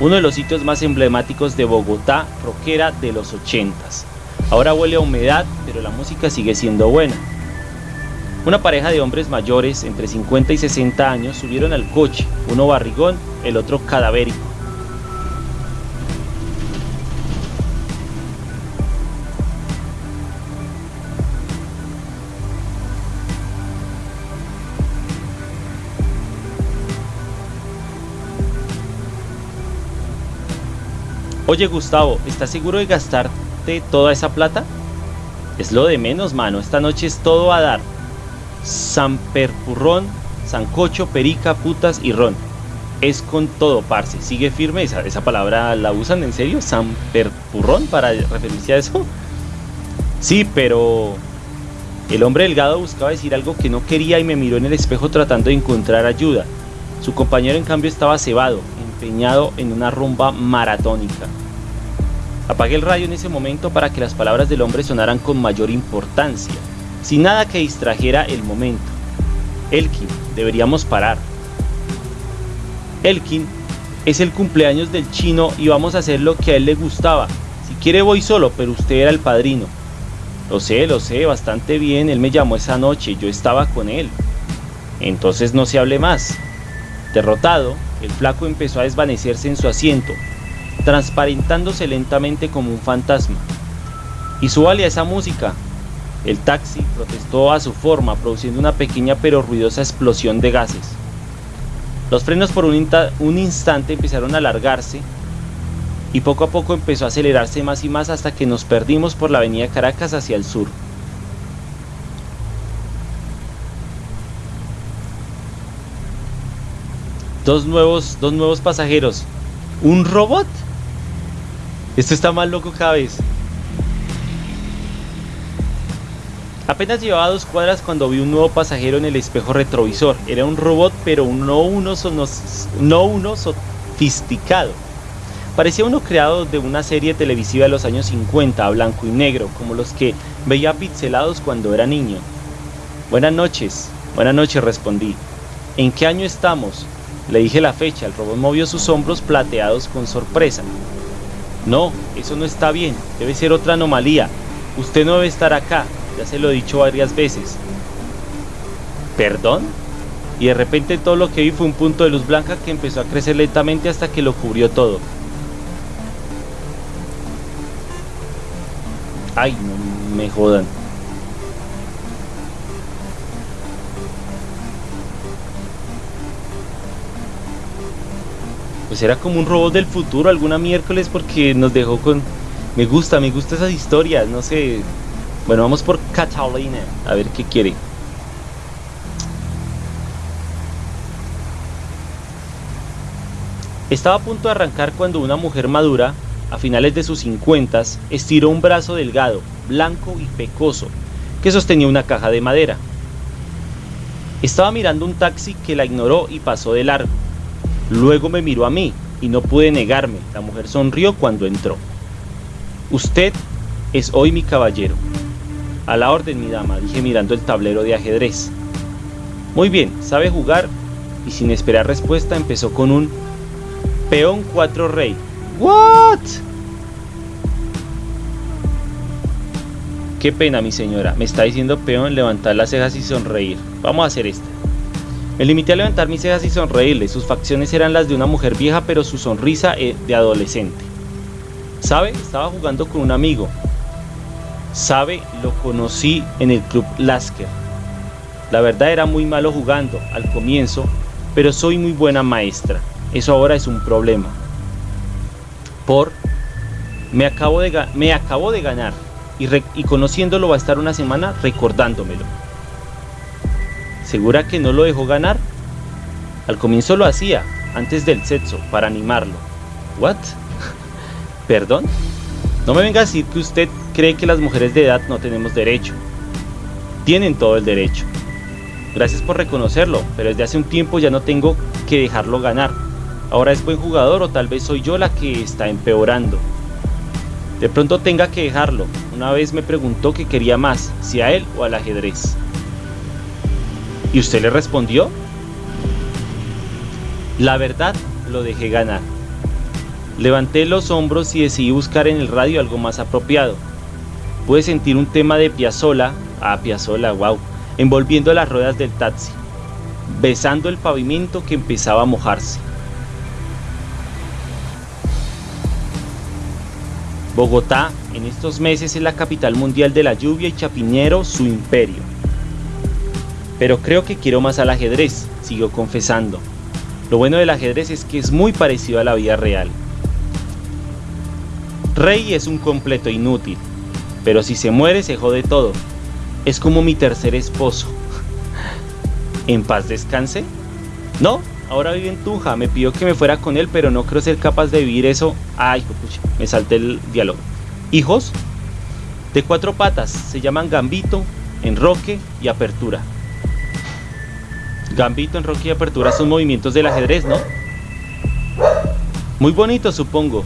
uno de los sitios más emblemáticos de Bogotá, rockera de los 80s. Ahora huele a humedad, pero la música sigue siendo buena. Una pareja de hombres mayores, entre 50 y 60 años, subieron al coche, uno barrigón, el otro cadavérico. Oye Gustavo, ¿estás seguro de gastarte toda esa plata? Es lo de menos, mano. Esta noche es todo a dar. Samperpurrón, Sancocho, Perica, Putas y Ron. Es con todo, parce. Sigue firme. Esa, esa palabra la usan en serio. Samperpurrón para referirse a eso. Sí, pero el hombre delgado buscaba decir algo que no quería y me miró en el espejo tratando de encontrar ayuda. Su compañero en cambio estaba cebado, empeñado en una rumba maratónica. Apagué el radio en ese momento para que las palabras del hombre sonaran con mayor importancia sin nada que distrajera el momento. Elkin, deberíamos parar. Elkin, es el cumpleaños del chino y vamos a hacer lo que a él le gustaba. Si quiere voy solo, pero usted era el padrino. Lo sé, lo sé, bastante bien, él me llamó esa noche, yo estaba con él. Entonces no se hable más. Derrotado, el flaco empezó a desvanecerse en su asiento, transparentándose lentamente como un fantasma. Y súbale a esa música, el taxi protestó a su forma, produciendo una pequeña pero ruidosa explosión de gases. Los frenos por un, instante empezaron a alargarse y poco a poco empezó a acelerarse más y más hasta que nos perdimos por la avenida Caracas hacia el sur. Dos nuevos, dos nuevos pasajeros. ¿Un robot? Esto está más loco cada vez. Apenas llevaba dos cuadras cuando vi un nuevo pasajero en el espejo retrovisor. Era un robot, pero no uno, no uno sofisticado. Parecía uno creado de una serie televisiva de los años 50, blanco y negro, como los que veía pixelados cuando era niño. Buenas noches, buenas noches, respondí. ¿En qué año estamos? Le dije la fecha, el robot movió sus hombros plateados con sorpresa. No, eso no está bien, debe ser otra anomalía. Usted no debe estar acá, ya se lo he dicho varias veces. ¿Perdón? Y de repente todo lo que vi fue un punto de luz blanca que empezó a crecer lentamente hasta que lo cubrió todo. Ay, no me jodan. Pues era como un robot del futuro alguna miércoles porque nos dejó con... Me gusta, me gusta esas historias, no sé, bueno, vamos por Catalina. A ver qué quiere. Estaba a punto de arrancar cuando una mujer madura, a finales de sus cincuentas, estiró un brazo delgado, blanco y pecoso, que sostenía una caja de madera. Estaba mirando un taxi que la ignoró y pasó de largo. Luego me miró a mí y no pude negarme. La mujer sonrió cuando entró. Usted es hoy mi caballero. A la orden, mi dama, dije mirando el tablero de ajedrez. Muy bien, sabe jugar y sin esperar respuesta empezó con un peón 4 rey. ¿What? Qué pena, mi señora. Me está diciendo peón levantar las cejas y sonreír. Vamos a hacer esta. Me limité a levantar mis cejas y sonreírle. Sus facciones eran las de una mujer vieja, pero su sonrisa eh, de adolescente. ¿Sabe? Estaba jugando con un amigo. ¿Sabe? Lo conocí en el club Lasker. La verdad era muy malo jugando al comienzo, pero soy muy buena maestra. Eso ahora es un problema. Por me acabo de, me acabo de ganar y, y conociéndolo va a estar una semana recordándomelo. ¿Segura que no lo dejó ganar? Al comienzo lo hacía, antes del sexo, para animarlo. ¿What? ¿Perdón? No me venga a decir que usted cree que las mujeres de edad no tenemos derecho. Tienen todo el derecho. Gracias por reconocerlo, pero desde hace un tiempo ya no tengo que dejarlo ganar. Ahora es buen jugador o tal vez soy yo la que está empeorando. De pronto tenga que dejarlo. Una vez me preguntó qué quería más, si a él o al ajedrez. ¿Y usted le respondió? La verdad, lo dejé ganar. Levanté los hombros y decidí buscar en el radio algo más apropiado. Pude sentir un tema de Piazzola, ah Piazzola, wow, envolviendo las ruedas del taxi, besando el pavimento que empezaba a mojarse. Bogotá en estos meses es la capital mundial de la lluvia y Chapinero su imperio. Pero creo que quiero más al ajedrez, siguió confesando. Lo bueno del ajedrez es que es muy parecido a la vida real. Rey es un completo inútil, pero si se muere se jode todo. Es como mi tercer esposo. ¿En paz descanse? No, ahora vive en Tunja. Me pidió que me fuera con él, pero no creo ser capaz de vivir eso. Ay, me salté el diálogo. ¿Hijos? De cuatro patas. Se llaman Gambito, Enroque y Apertura. Gambito, Enroque y Apertura son movimientos del ajedrez, ¿no? Muy bonitos, supongo.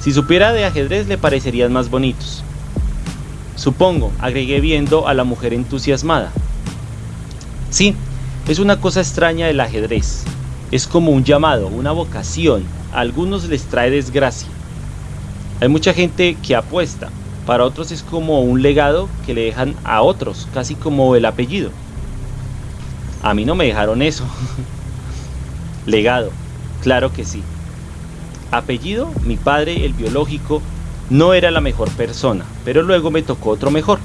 Si supiera de ajedrez le parecerían más bonitos. Supongo, agregué viendo a la mujer entusiasmada. Sí, es una cosa extraña del ajedrez. Es como un llamado, una vocación. A algunos les trae desgracia. Hay mucha gente que apuesta. Para otros es como un legado que le dejan a otros, casi como el apellido. A mí no me dejaron eso. legado, claro que sí. Apellido, mi padre, el biológico, no era la mejor persona, pero luego me tocó otro mejor.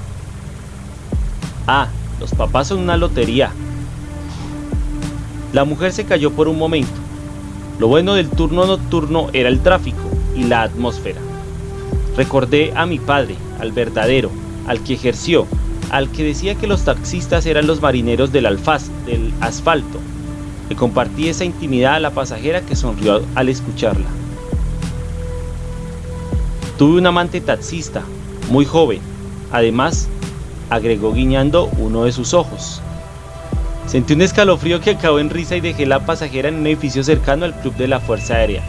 Ah, los papás son una lotería. La mujer se cayó por un momento. Lo bueno del turno nocturno era el tráfico y la atmósfera. Recordé a mi padre, al verdadero, al que ejerció, al que decía que los taxistas eran los marineros del alfaz, del asfalto. Le compartí esa intimidad a la pasajera que sonrió al escucharla. Tuve un amante taxista, muy joven. Además, agregó guiñando uno de sus ojos. Sentí un escalofrío que acabó en risa y dejé la pasajera en un edificio cercano al club de la Fuerza Aérea.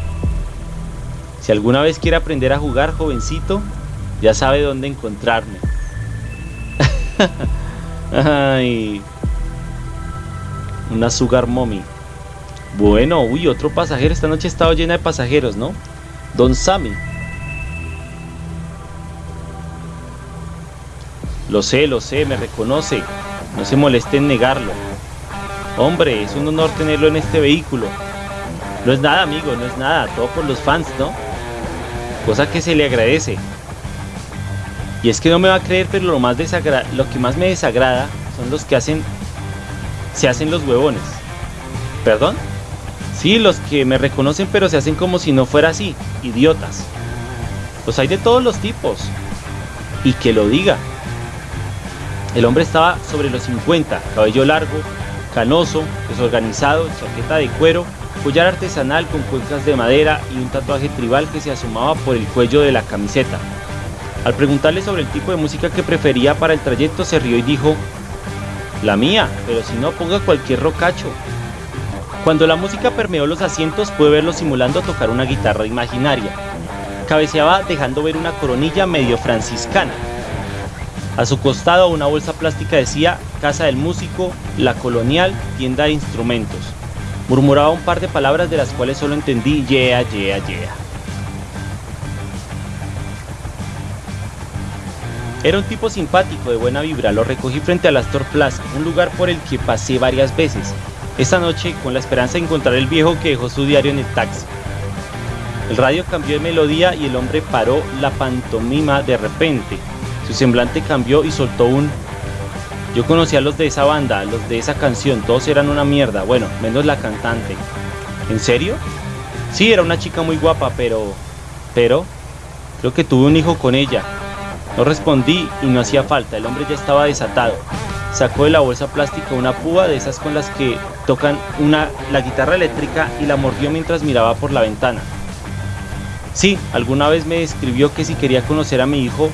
Si alguna vez quiere aprender a jugar, jovencito, ya sabe dónde encontrarme. Ay. Una sugar mommy. Bueno, uy, otro pasajero. Esta noche ha estado llena de pasajeros, ¿no? Don Sammy. Lo sé, lo sé, me reconoce. No se moleste en negarlo. Hombre, es un honor tenerlo en este vehículo. No es nada, amigo, no es nada. Todo por los fans, ¿no? Cosa que se le agradece. Y es que no me va a creer, pero lo, que más me desagrada son los que hacen... Se hacen los huevones. ¿Perdón? Sí, los que me reconocen pero se hacen como si no fuera así. Idiotas. Los hay de todos los tipos. Y que lo diga. El hombre estaba sobre los 50, cabello largo, canoso, desorganizado, chaqueta de cuero collar artesanal con cuencas de madera y un tatuaje tribal que se asomaba por el cuello de la camiseta. Al preguntarle sobre el tipo de música que prefería para el trayecto, se rió y dijo, la mía, pero si no, ponga cualquier rocacho. Cuando la música permeó los asientos, pude verlo simulando tocar una guitarra imaginaria. Cabeceaba dejando ver una coronilla medio franciscana. A su costado una bolsa plástica decía Casa del Músico, La Colonial, Tienda de Instrumentos. Murmuraba un par de palabras de las cuales solo entendí yeah, yeah, yeah. Era un tipo simpático, de buena vibra. Lo recogí frente a la Astor Plaza, un lugar por el que pasé varias veces. Esta noche, con la esperanza de encontrar el viejo que dejó su diario en el taxi. El radio cambió de melodía y el hombre paró la pantomima de repente. Su semblante cambió y soltó un... Yo conocía a los de esa banda, los de esa canción, todos eran una mierda, bueno, menos la cantante. ¿En serio? Sí, era una chica muy guapa, pero... Pero... Creo que tuve un hijo con ella. No respondí y no hacía falta, el hombre ya estaba desatado. Sacó de la bolsa plástica una púa de esas con las que tocan una, la guitarra eléctrica y la mordió mientras miraba por la ventana. Sí, alguna vez me escribió que si quería conocer a mi hijo,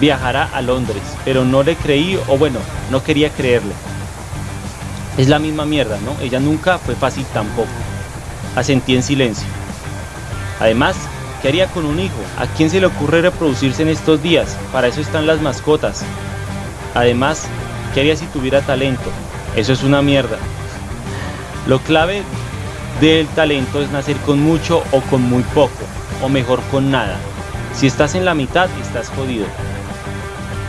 viajara a Londres, pero no le creí, o bueno, no quería creerle. Es la misma mierda, ¿no? Ella nunca fue fácil tampoco. Asentí en silencio. Además, ¿Qué haría con un hijo? ¿A quién se le ocurre reproducirse en estos días? Para eso están las mascotas. Además, ¿qué haría si tuviera talento? Eso es una mierda. Lo clave del talento es nacer con mucho o con muy poco, o mejor con nada. Si estás en la mitad, estás jodido.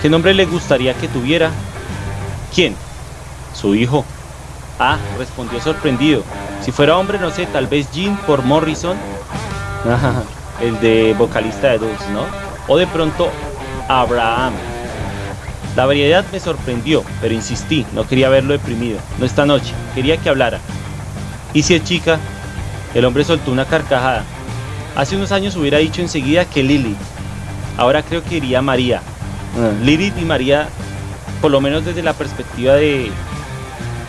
¿Qué nombre le gustaría que tuviera? ¿Quién? Su hijo. Ah, respondió sorprendido. Si fuera hombre, no sé, tal vez Jean por Morrison. el de vocalista de Dulce, ¿no? O de pronto Abraham. La variedad me sorprendió, pero insistí, no quería verlo deprimido, no esta noche, quería que hablara. ¿Y si es chica? El hombre soltó una carcajada. Hace unos años hubiera dicho enseguida que Lily. Ahora creo que iría María. Uh, Lilith y María, por lo menos desde la perspectiva de,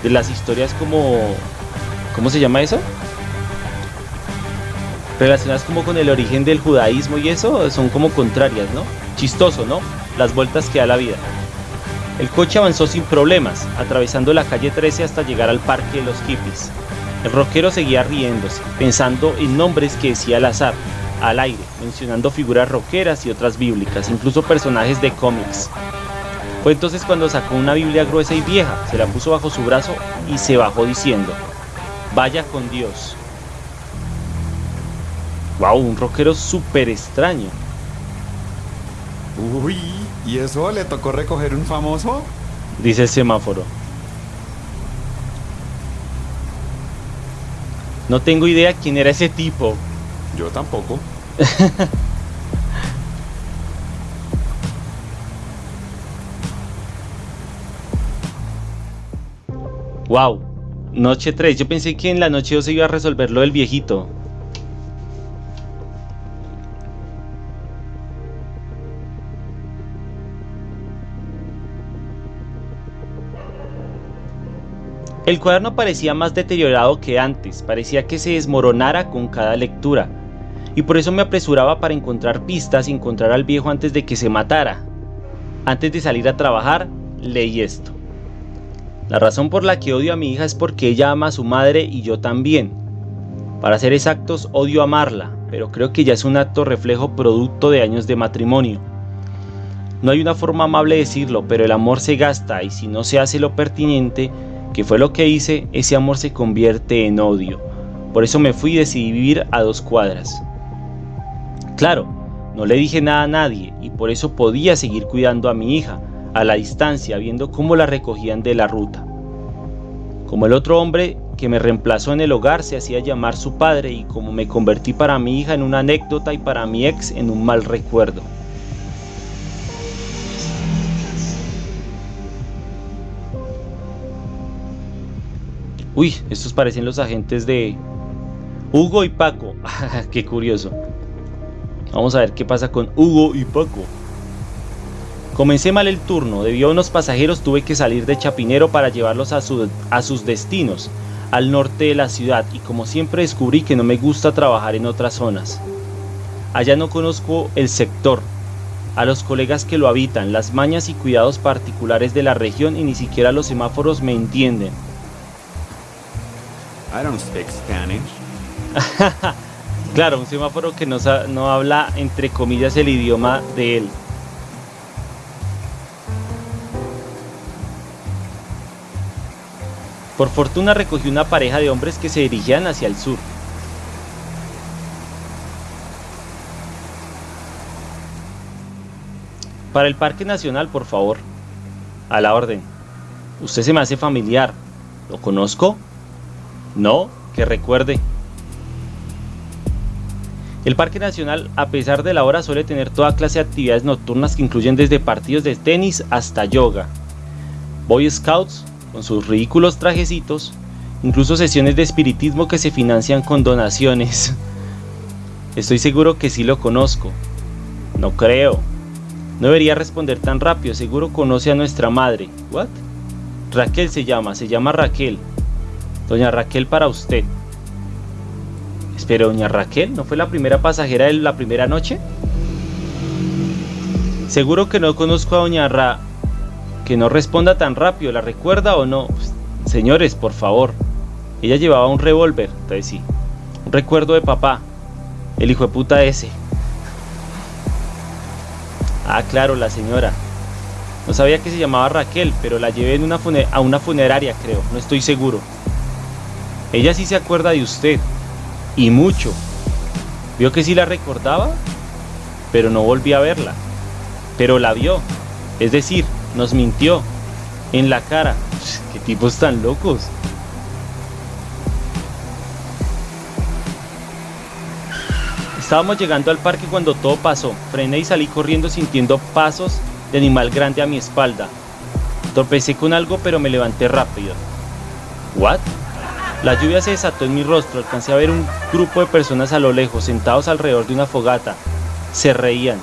de las historias como... ¿Cómo se llama eso? Relacionadas como con el origen del judaísmo y eso son como contrarias, ¿no? Chistoso, ¿no? Las vueltas que da la vida. El coche avanzó sin problemas, atravesando la calle 13 hasta llegar al parque de los hippies. El rockero seguía riéndose, pensando en nombres que decía al azar, al aire, mencionando figuras rockeras y otras bíblicas, incluso personajes de cómics. Fue entonces cuando sacó una Biblia gruesa y vieja, se la puso bajo su brazo y se bajó diciendo, Vaya con Dios, Wow, un rockero súper extraño. Uy, ¿y eso le tocó recoger un famoso? Dice el semáforo. No tengo idea quién era ese tipo. Yo tampoco. wow. Noche 3. Yo pensé que en la noche 2 se iba a resolver lo del viejito. El cuaderno parecía más deteriorado que antes, parecía que se desmoronara con cada lectura, y por eso me apresuraba para encontrar pistas y encontrar al viejo antes de que se matara. Antes de salir a trabajar, leí esto. La razón por la que odio a mi hija es porque ella ama a su madre y yo también. Para ser exactos, odio amarla, pero creo que ya es un acto reflejo producto de años de matrimonio. No hay una forma amable de decirlo, pero el amor se gasta y si no se hace lo pertinente, que fue lo que hice, ese amor se convierte en odio. Por eso me fui y decidí vivir a dos cuadras. Claro, no le dije nada a nadie y por eso podía seguir cuidando a mi hija, a la distancia, viendo cómo la recogían de la ruta. Como el otro hombre que me reemplazó en el hogar se hacía llamar su padre y como me convertí para mi hija en una anécdota y para mi ex en un mal recuerdo. Uy, estos parecen los agentes de Hugo y Paco. qué curioso. Vamos a ver qué pasa con Hugo y Paco. Comencé mal el turno, debido a unos pasajeros tuve que salir de Chapinero para llevarlos a, a sus destinos. al norte de la ciudad y como siempre descubrí que no me gusta trabajar en otras zonas. Allá no conozco el sector, a los colegas que lo habitan, las mañas y cuidados particulares de la región y ni siquiera los semáforos me entienden. I don't speak Spanish. claro, un semáforo que no, no habla entre comillas el idioma de él. Por fortuna recogí una pareja de hombres que se dirigían hacia el sur. Para el Parque Nacional, por favor. A la orden. Usted se me hace familiar. ¿Lo conozco? No, que recuerde. El Parque Nacional, a pesar de la hora, suele tener toda clase de actividades nocturnas que incluyen desde partidos de tenis hasta yoga. Boy Scouts, con sus ridículos trajecitos, incluso sesiones de espiritismo que se financian con donaciones. Estoy seguro que sí lo conozco. No creo. No debería responder tan rápido, seguro conoce a nuestra madre. ¿What? Raquel se llama, se llama Raquel. Doña Raquel para usted. Espero, doña Raquel, ¿no fue la primera pasajera de la primera noche? Seguro que no conozco a doña Ra... Que no responda tan rápido, ¿la recuerda o no? Pues, señores, por favor. Ella llevaba un revólver, entonces sí. Un recuerdo de papá. El hijo de puta ese. Ah, claro, la señora. No sabía que se llamaba Raquel, pero la llevé en una a una funeraria, creo. No estoy seguro. Ella sí se acuerda de usted. Y mucho. Vio que sí la recordaba, pero no volví a verla. Pero la vio. Es decir, nos mintió. En la cara. Qué tipos tan locos. Estábamos llegando al parque cuando todo pasó. Frené y salí corriendo sintiendo pasos de animal grande a mi espalda. Tropecé con algo pero me levanté rápido. ¿What? La lluvia se desató en mi rostro. Alcancé a ver un grupo de personas a lo lejos, sentados alrededor de una fogata. Se reían.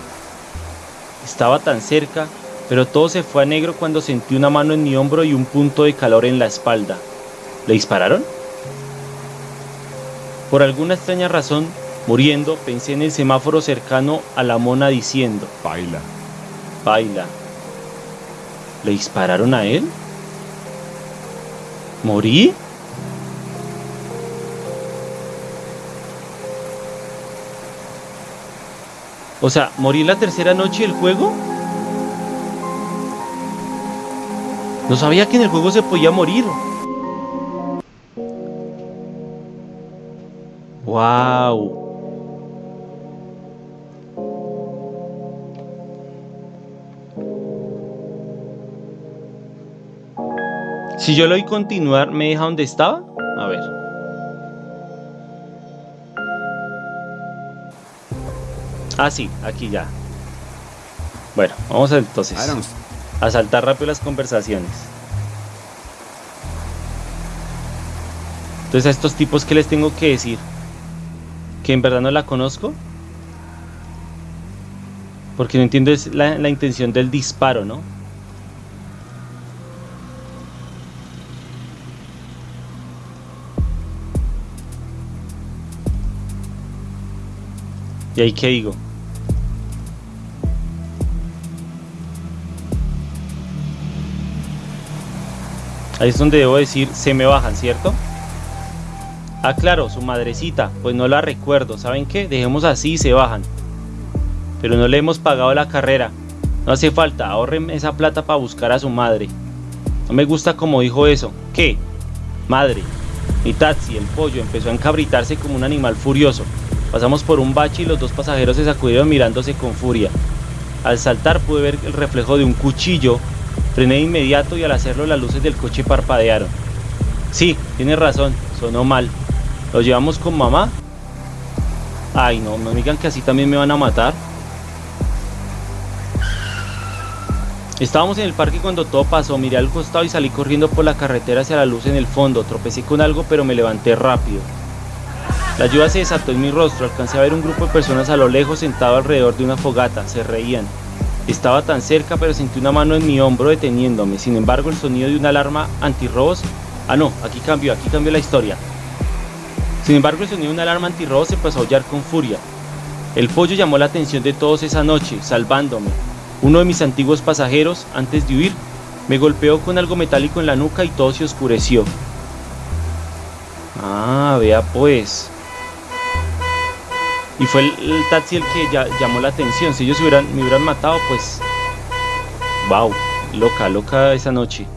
Estaba tan cerca, pero todo se fue a negro cuando sentí una mano en mi hombro y un punto de calor en la espalda. ¿Le dispararon? Por alguna extraña razón, Muriendo, pensé en el semáforo cercano a la mona diciendo, Baila. Baila. ¿Le dispararon a él? ¿Morí? O sea, ¿morí la tercera noche del juego? No sabía que en el juego se podía morir. ¡Wow! Si yo le doy continuar, ¿me deja donde estaba? A ver. Ah, sí, aquí ya. Bueno, vamos a, entonces a saltar rápido las conversaciones. Entonces a estos tipos, ¿qué les tengo que decir? ¿Que en verdad no la conozco? Porque no entiendo es la, la intención del disparo, ¿no? ¿Y ahí qué digo? Ahí es donde debo decir, se me bajan, ¿cierto? Ah, claro, su madrecita, pues no la recuerdo. ¿Saben qué? Dejemos así y se bajan. Pero no le hemos pagado la carrera. No hace falta, ahorren esa plata para buscar a su madre. No me gusta como dijo eso. ¿Qué? Madre. Mi taxi, el pollo, empezó a encabritarse como un animal furioso. Pasamos por un bache y los dos pasajeros se sacudieron mirándose con furia. Al saltar pude ver el reflejo de un cuchillo. Frené de inmediato y al hacerlo las luces del coche parpadearon. Sí, tiene razón, sonó mal. ¿Lo llevamos con mamá? Ay, no, no me digan que así también me van a matar. Estábamos en el parque cuando todo pasó, miré al costado y salí corriendo por la carretera hacia la luz en el fondo. Tropecé con algo pero me levanté rápido. La lluvia se desató en mi rostro, alcancé a ver un grupo de personas a lo lejos sentado alrededor de una fogata, se reían. Estaba tan cerca pero sentí una mano en mi hombro deteniéndome, sin embargo el sonido de una alarma antirrobos Ah, no, aquí cambió, aquí cambió la historia. Sin embargo, el sonido de una alarma antirrobo se pasó a aullar con furia. El pollo llamó la atención de todos esa noche, salvándome. Uno de mis antiguos pasajeros, antes de huir, me golpeó con algo metálico en la nuca y todo se oscureció. Ah, vea pues. Y fue el, taxi el que llamó la atención. Si ellos hubieran, me hubieran matado, pues... Wow, loca, loca esa noche.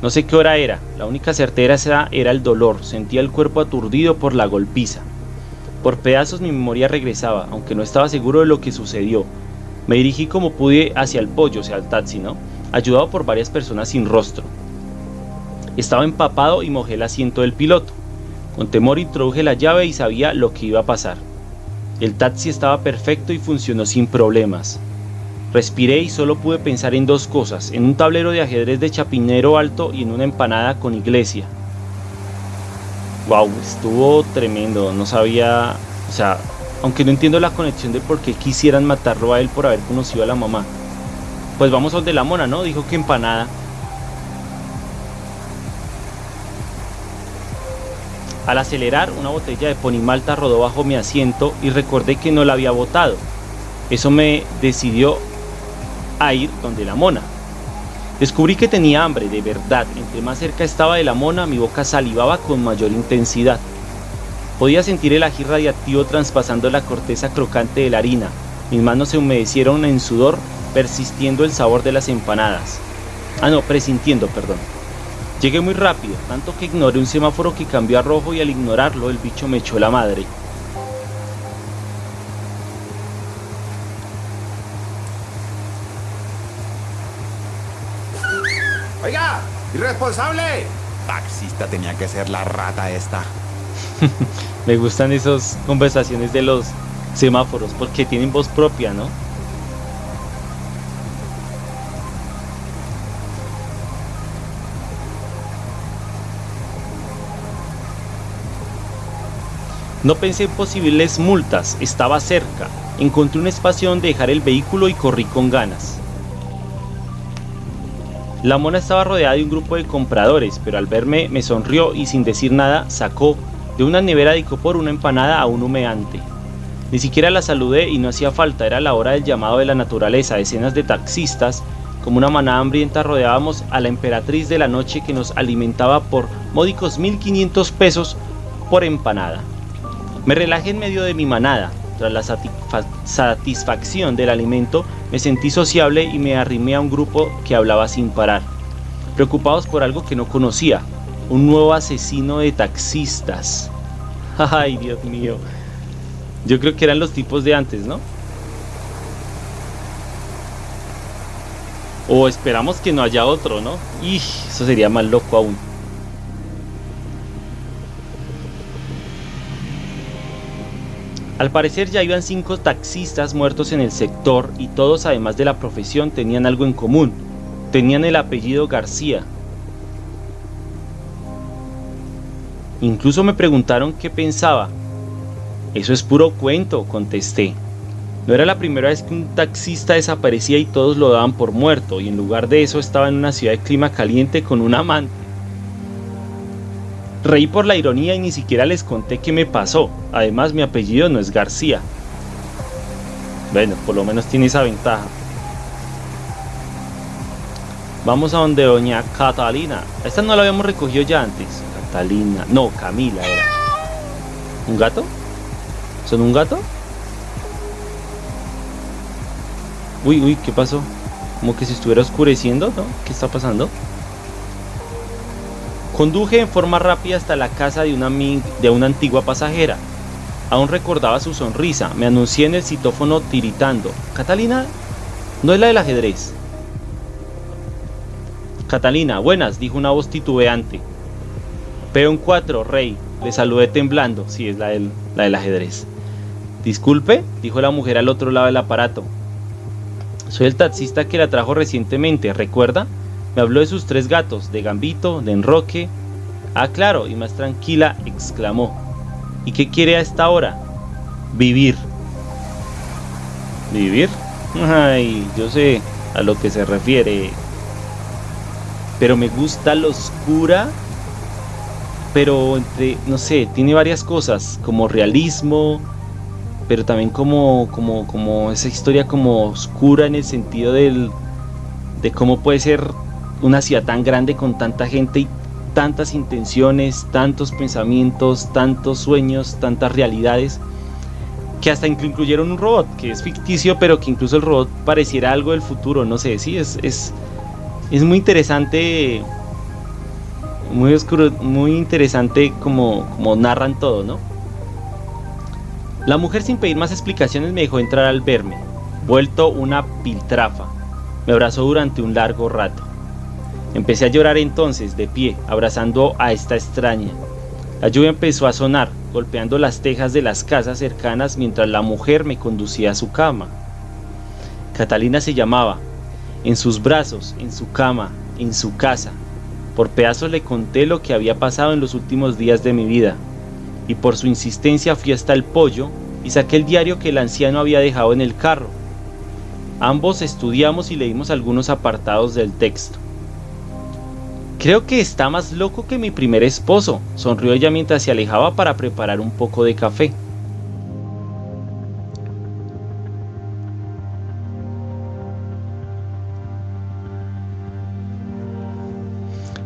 No sé qué hora era. La única certeza era, era el dolor. Sentía el cuerpo aturdido por la golpiza. Por pedazos mi memoria regresaba, aunque no estaba seguro de lo que sucedió. Me dirigí como pude hacia el pollo, o sea, al taxi, ¿no? Ayudado por varias personas sin rostro. Estaba empapado y mojé el asiento del piloto. Con temor introduje la llave y sabía lo que iba a pasar. El taxi estaba perfecto y funcionó sin problemas. Respiré y solo pude pensar en dos cosas, en un tablero de ajedrez de chapinero alto y en una empanada con iglesia. Wow, estuvo tremendo, no sabía, o sea, aunque no entiendo la conexión de por qué quisieran matarlo a él por haber conocido a la mamá. Pues vamos a donde la mona, ¿no? Dijo que empanada. Al acelerar, una botella de ponimalta rodó bajo mi asiento y recordé que no la había botado. Eso me decidió a ir donde la mona. Descubrí que tenía hambre, de verdad. Entre más cerca estaba de la mona, mi boca salivaba con mayor intensidad. Podía sentir el ají radiactivo traspasando la corteza crocante de la harina. Mis manos se humedecieron en sudor, persistiendo el sabor de las empanadas. Ah, no, presintiendo, perdón. Llegué muy rápido, tanto que ignoré un semáforo que cambió a rojo y al ignorarlo el bicho me echó la madre. Oiga, irresponsable. Taxista tenía que ser la rata esta. me gustan esas conversaciones de los semáforos porque tienen voz propia, ¿no? No pensé en posibles multas, estaba cerca. Encontré un espacio donde dejar el vehículo y corrí con ganas. La mona estaba rodeada de un grupo de compradores, pero al verme me sonrió y sin decir nada sacó de una nevera de por una empanada a un humeante. Ni siquiera la saludé y no hacía falta, era la hora del llamado de la naturaleza. Decenas de taxistas, como una manada hambrienta, rodeábamos a la emperatriz de la noche que nos alimentaba por módicos 1500 pesos por empanada. Me relajé en medio de mi manada. Tras la satisfacción del alimento, me sentí sociable y me arrimé a un grupo que hablaba sin parar, preocupados por algo que no conocía, un nuevo asesino de taxistas. Ay, Dios mío. Yo creo que eran los tipos de antes, ¿no? O esperamos que no haya otro, ¿no? Y eso sería más loco aún. Al parecer ya iban cinco taxistas muertos en el sector y todos además de la profesión tenían algo en común. Tenían el apellido García. Incluso me preguntaron qué pensaba. Eso es puro cuento, contesté. No era la primera vez que un taxista desaparecía y todos lo daban por muerto, y en lugar de eso estaba en una ciudad de clima caliente con un amante. Reí por la ironía y ni siquiera les conté qué me pasó. Además, mi apellido no es García. Bueno, por lo menos tiene esa ventaja. Vamos a donde doña Catalina. Esta no la habíamos recogido ya antes. Catalina. No, Camila era. ¿Un gato? ¿Son un gato? Uy, uy, ¿qué pasó? Como que si estuviera oscureciendo, ¿no? ¿Qué está pasando? Conduje en forma rápida hasta la casa de una, de una antigua pasajera. Aún recordaba su sonrisa. Me anuncié en el citófono tiritando. Catalina, no es la del ajedrez. Catalina, buenas, dijo una voz titubeante. Peón 4, rey. Le saludé temblando. Sí, es la del, la del ajedrez. Disculpe, dijo la mujer al otro lado del aparato. Soy el taxista que la trajo recientemente, ¿recuerda? Me habló de sus tres gatos, de Gambito, de Enroque. Ah, claro, y más tranquila, exclamó. ¿Y qué quiere a esta hora? Vivir. ¿Vivir? Ay, yo sé a lo que se refiere. pero me gusta lo oscura, pero entre, no sé, tiene varias cosas, como realismo, pero también como, como, como esa historia como oscura en el sentido del, de cómo puede ser una ciudad tan grande con tanta gente y tantas intenciones, tantos pensamientos, tantos sueños, tantas realidades, que hasta incluyeron un robot, que es ficticio, pero que incluso el robot pareciera algo del futuro, no sé, sí, es, es, es muy interesante, muy oscuro, muy interesante como, como narran todo, ¿no? La mujer sin pedir más explicaciones me dejó entrar al verme, vuelto una piltrafa. Me abrazó durante un largo rato. Empecé a llorar entonces, de pie, abrazando a esta extraña. La lluvia empezó a sonar, golpeando las tejas de las casas cercanas mientras la mujer me conducía a su cama. Catalina se llamaba. En sus brazos, en su cama, en su casa. Por pedazos le conté lo que había pasado en los últimos días de mi vida. Y por su insistencia fui hasta el pollo y saqué el diario que el anciano había dejado en el carro. Ambos estudiamos y leímos algunos apartados del texto. Creo que está más loco que mi primer esposo, sonrió ella mientras se alejaba para preparar un poco de café.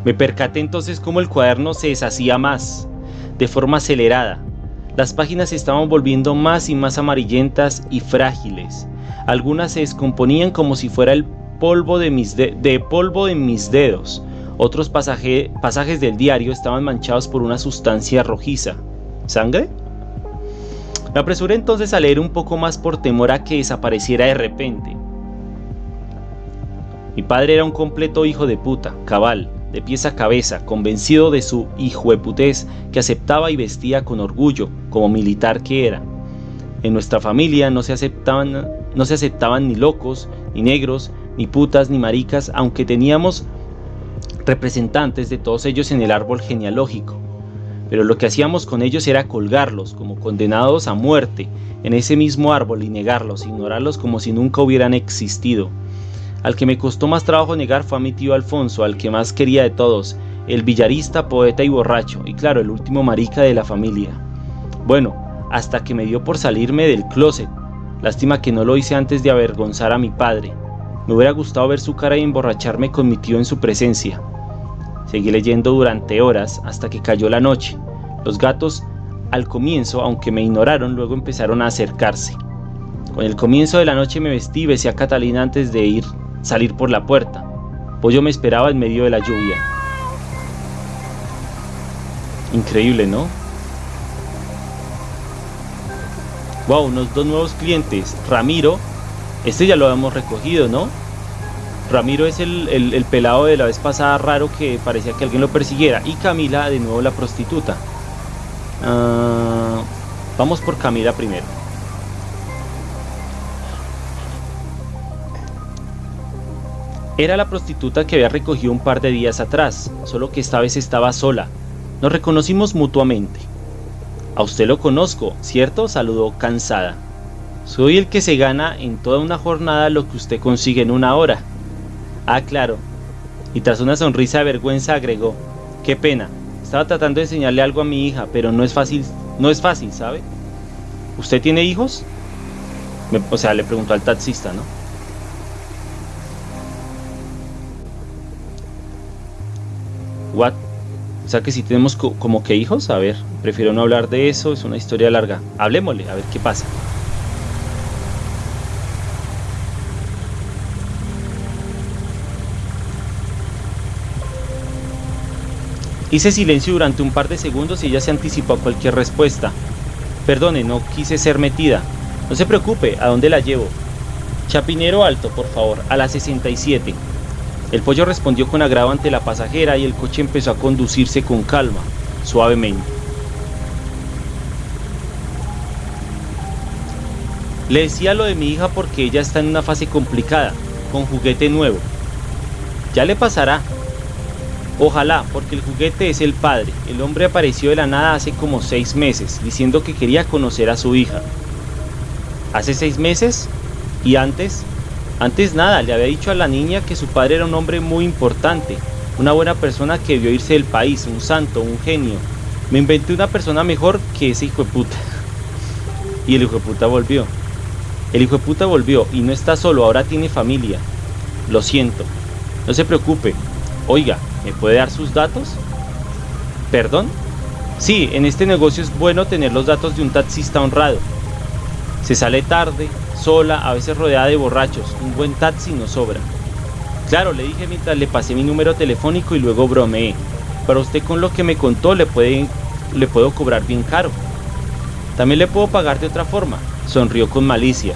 Me percaté entonces cómo el cuaderno se deshacía más, de forma acelerada. Las páginas se estaban volviendo más y más amarillentas y frágiles. Algunas se descomponían como si fuera el polvo de, mis de polvo de mis dedos otros pasajes del diario estaban manchados por una sustancia rojiza. ¿Sangre? Me apresuré entonces a leer un poco más por temor a que desapareciera de repente. Mi padre era un completo hijo de puta, cabal, de pies a cabeza, convencido de su hijueputez que aceptaba y vestía con orgullo, como militar que era. En nuestra familia no se aceptaban, no se aceptaban ni locos, ni negros, ni putas, ni maricas, aunque teníamos representantes de todos ellos en el árbol genealógico, pero lo que hacíamos con ellos era colgarlos como condenados a muerte en ese mismo árbol y negarlos, ignorarlos como si nunca hubieran existido. Al que me costó más trabajo negar fue a mi tío Alfonso, al que más quería de todos, el villarista, poeta y borracho, y claro, el último marica de la familia. Bueno, hasta que me dio por salirme del closet. Lástima que no lo hice antes de avergonzar a mi padre. Me hubiera gustado ver su cara y emborracharme con mi tío en su presencia. Seguí leyendo durante horas hasta que cayó la noche. Los gatos, al comienzo, aunque me ignoraron, luego empezaron a acercarse. Con el comienzo de la noche me vestí besé a Catalina antes de ir salir por la puerta. Pollo me esperaba en medio de la lluvia. Increíble, ¿no? Wow, unos dos nuevos clientes. Ramiro, este ya lo habíamos recogido, ¿no? Ramiro es el, pelado de la vez pasada raro que parecía que alguien lo persiguiera. Y Camila, de nuevo la prostituta. Ah, vamos por Camila primero. Era la prostituta que había recogido un par de días atrás, solo que esta vez estaba sola. Nos reconocimos mutuamente. A usted lo conozco, ¿cierto? Saludó cansada. Soy el que se gana en toda una jornada lo que usted consigue en una hora. Ah, claro. Y tras una sonrisa de vergüenza agregó, qué pena, estaba tratando de enseñarle algo a mi hija, pero no es fácil, no es fácil, ¿sabe? ¿Usted tiene hijos? o sea, le preguntó al taxista, ¿no? What? O sea que si tenemos como que hijos, a ver, prefiero no hablar de eso, es una historia larga. Hablemosle, a ver qué pasa. Hice silencio durante un par de segundos y ella se anticipó a cualquier respuesta. Perdone, no quise ser metida. No se preocupe, ¿a dónde la llevo? Chapinero Alto, por favor, a la 67. El pollo respondió con agrado ante la pasajera y el coche empezó a conducirse con calma, suavemente. Le decía lo de mi hija porque ella está en una fase complicada, con juguete nuevo. Ya le pasará, Ojalá, porque el juguete es el padre. El hombre apareció de la nada hace como seis meses, diciendo que quería conocer a su hija. ¿Hace seis meses? ¿Y antes? Antes nada, le había dicho a la niña que su padre era un hombre muy importante, una buena persona que vio irse del país, un santo, un genio. Me inventé una persona mejor que ese hijo de puta. Y el hijo de puta volvió. El hijo de puta volvió y no está solo, ahora tiene familia. Lo siento. No se preocupe. Oiga, ¿me puede dar sus datos? ¿Perdón? Sí, en este negocio es bueno tener los datos de un taxista honrado. Se sale tarde, sola, a veces rodeada de borrachos. Un buen taxi no sobra. Claro, le dije mientras le pasé mi número telefónico y luego bromeé. Para usted con lo que me contó le, puede, le puedo cobrar bien caro. También le puedo pagar de otra forma. Sonrió con malicia.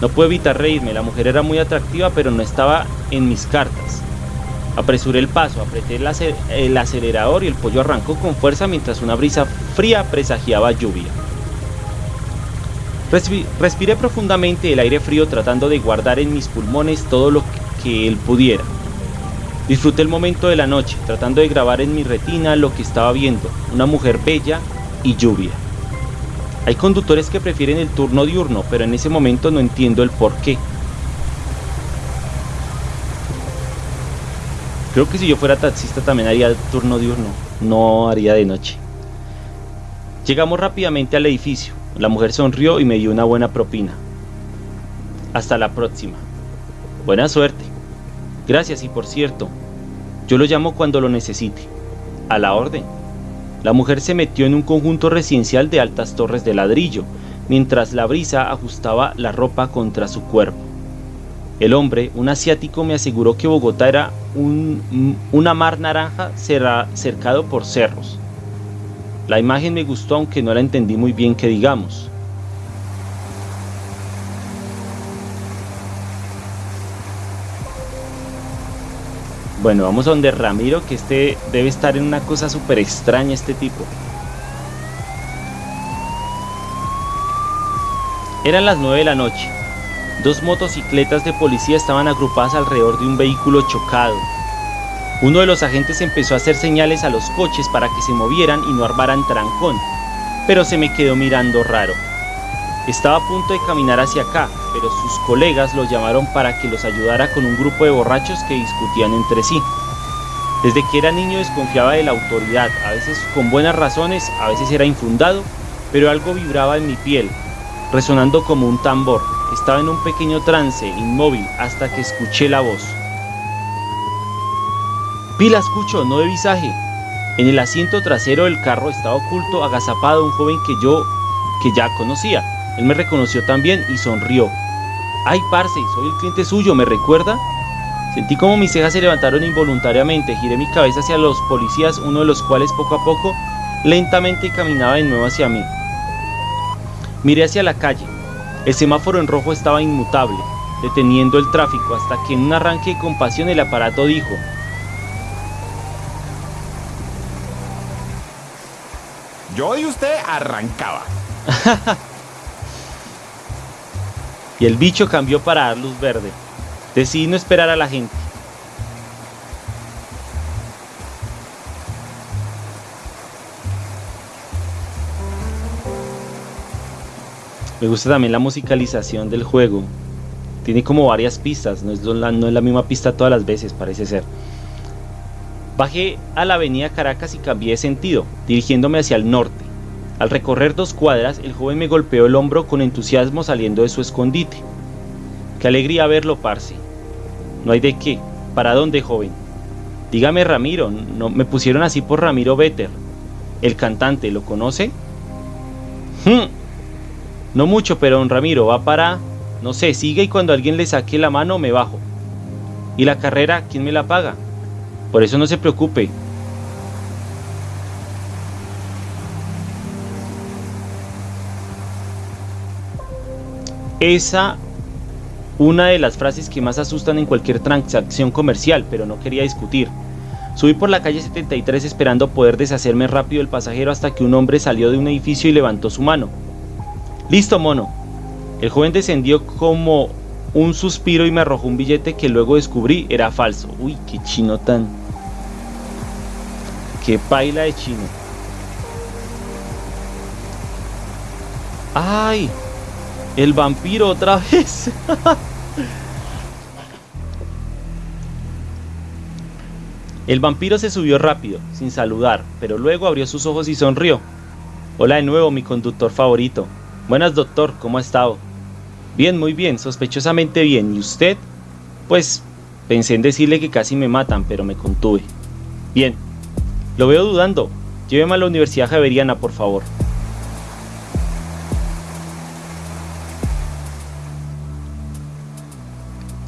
No puedo evitar reírme, la mujer era muy atractiva pero no estaba en mis cartas. Apresuré el paso, apreté el acelerador y el pollo arrancó con fuerza mientras una brisa fría presagiaba lluvia. Respiré profundamente el aire frío tratando de guardar en mis pulmones todo lo que él pudiera. Disfruté el momento de la noche, tratando de grabar en mi retina lo que estaba viendo, una mujer bella y lluvia. Hay conductores que prefieren el turno diurno, pero en ese momento no entiendo el por qué. Creo que si yo fuera taxista también haría turno diurno, no haría de noche. Llegamos rápidamente al edificio. La mujer sonrió y me dio una buena propina. Hasta la próxima. Buena suerte. Gracias y por cierto, yo lo llamo cuando lo necesite. A la orden. La mujer se metió en un conjunto residencial de altas torres de ladrillo, mientras la brisa ajustaba la ropa contra su cuerpo. El hombre, un asiático, me aseguró que Bogotá era un, una mar naranja cercado por cerros. La imagen me gustó aunque no la entendí muy bien que digamos. Bueno, vamos a donde Ramiro, que este debe estar en una cosa súper extraña este tipo. Eran las 9 de la noche. Dos motocicletas de policía estaban agrupadas alrededor de un vehículo chocado. Uno de los agentes empezó a hacer señales a los coches para que se movieran y no armaran trancón, pero se me quedó mirando raro. Estaba a punto de caminar hacia acá, pero sus colegas lo llamaron para que los ayudara con un grupo de borrachos que discutían entre sí. Desde que era niño desconfiaba de la autoridad, a veces con buenas razones, a veces era infundado, pero algo vibraba en mi piel, resonando como un tambor. Estaba en un pequeño trance, inmóvil, hasta que escuché la voz. Pila, escucho, no de visaje. En el asiento trasero del carro estaba oculto, agazapado, un joven que yo, que ya conocía. Él me reconoció también y sonrió. ¡Ay, parce! Soy el cliente suyo, ¿me recuerda? Sentí como mis cejas se levantaron involuntariamente, giré mi cabeza hacia los policías, uno de los cuales poco a poco, lentamente caminaba de nuevo hacia mí. Miré hacia la calle. El semáforo en rojo estaba inmutable, deteniendo el tráfico hasta que en un arranque de compasión el aparato dijo, Yo y usted arrancaba. y el bicho cambió para dar luz verde. Decidí no esperar a la gente. Me gusta también la musicalización del juego. Tiene como varias pistas, no es, la, misma pista todas las veces, parece ser. Bajé a la avenida Caracas y cambié de sentido, dirigiéndome hacia el norte. Al recorrer dos cuadras, el joven me golpeó el hombro con entusiasmo saliendo de su escondite. Qué alegría verlo, parce. No hay de qué. ¿Para dónde, joven? Dígame, Ramiro. No, me pusieron así por Ramiro Vetter. El cantante, ¿lo conoce? Hmm. No mucho, pero don Ramiro va para... No sé, sigue y cuando alguien le saque la mano me bajo. ¿Y la carrera, quién me la paga? Por eso no se preocupe, esa una de las frases que más asustan en cualquier transacción comercial, pero no quería discutir. Subí por la calle 73 esperando poder deshacerme rápido del pasajero hasta que un hombre salió de un edificio y levantó su mano. Listo, mono. El joven descendió como un suspiro y me arrojó un billete que luego descubrí era falso. Uy, qué chino tan... Qué paila de chino. ¡Ay! El vampiro otra vez. El vampiro se subió rápido, sin saludar, pero luego abrió sus ojos y sonrió. Hola de nuevo, mi conductor favorito. Buenas, doctor, ¿cómo ha estado? Bien, muy bien, sospechosamente bien. ¿Y usted? Pues pensé en decirle que casi me matan, pero me contuve. Bien, lo veo dudando. Lléveme a la Universidad Javeriana, por favor.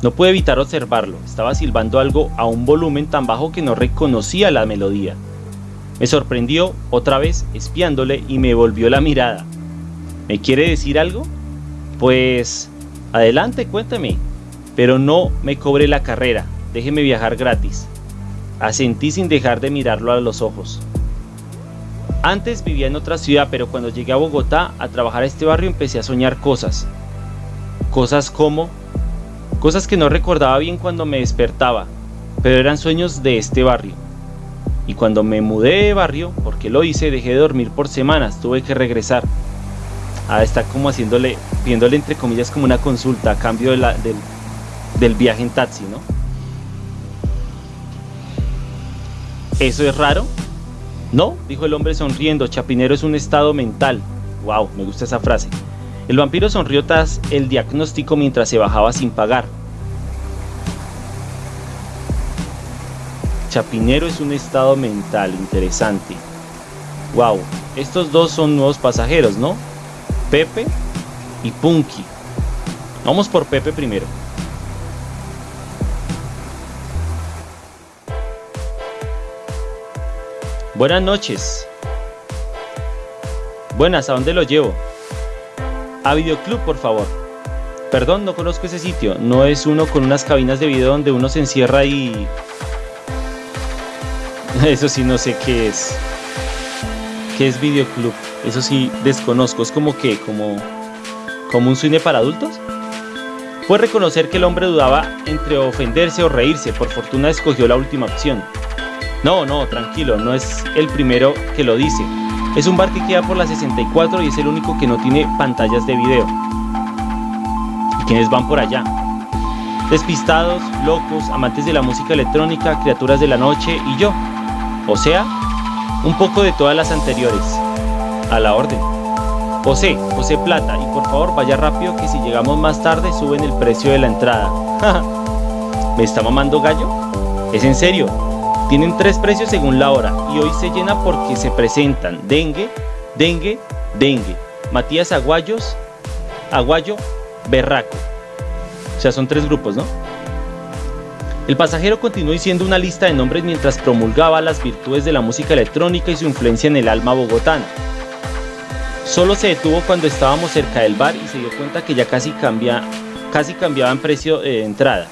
No pude evitar observarlo, estaba silbando algo a un volumen tan bajo que no reconocía la melodía. Me sorprendió otra vez espiándole y me volvió la mirada. ¿Me quiere decir algo? Pues adelante, cuéntame. Pero no me cobre la carrera, déjeme viajar gratis. Asentí sin dejar de mirarlo a los ojos. Antes vivía en otra ciudad, pero cuando llegué a Bogotá a trabajar a este barrio empecé a soñar cosas. Cosas como cosas que no recordaba bien cuando me despertaba, pero eran sueños de este barrio. Y cuando me mudé de barrio, porque lo hice, dejé de dormir por semanas, tuve que regresar. Ah, está como haciéndole, viéndole entre comillas como una consulta a cambio la, del, del viaje en taxi, ¿no? ¿Eso es raro? No, dijo el hombre sonriendo, Chapinero es un estado mental. Wow, me gusta esa frase. El vampiro sonrió tras el diagnóstico mientras se bajaba sin pagar. Chapinero es un estado mental interesante. Wow, estos dos son nuevos pasajeros, ¿no? Pepe y Punky. Vamos por Pepe primero. Buenas noches. Buenas, ¿a dónde lo llevo? A Videoclub, por favor. Perdón, no conozco ese sitio. No es uno con unas cabinas de video donde uno se encierra y... Eso sí, no sé qué es. ¿Qué es Videoclub? Eso sí, desconozco. Es como que, como... Como un cine para adultos. Fue reconocer que el hombre dudaba entre ofenderse o reírse. Por fortuna escogió la última opción. No, no, tranquilo, no es el primero que lo dice. Es un bar que queda por la 64 y es el único que no tiene pantallas de video. ¿Y quiénes van por allá? Despistados, locos, amantes de la música electrónica, criaturas de la noche y yo. O sea, un poco de todas las anteriores. A la orden. José, José Plata, y por favor vaya rápido que si llegamos más tarde suben el precio de la entrada. ¿Me está mamando gallo? ¿Es en serio? Tienen tres precios según la hora y hoy se llena porque se presentan Dengue, Dengue, Dengue, Matías Aguayos, Aguayo, Berraco. O sea, son tres grupos, ¿no? El pasajero continuó diciendo una lista de nombres mientras promulgaba las virtudes de la música electrónica y su influencia en el alma bogotana. Solo se detuvo cuando estábamos cerca del bar y se dio cuenta que ya casi, cambia, casi cambiaba en precio de entrada.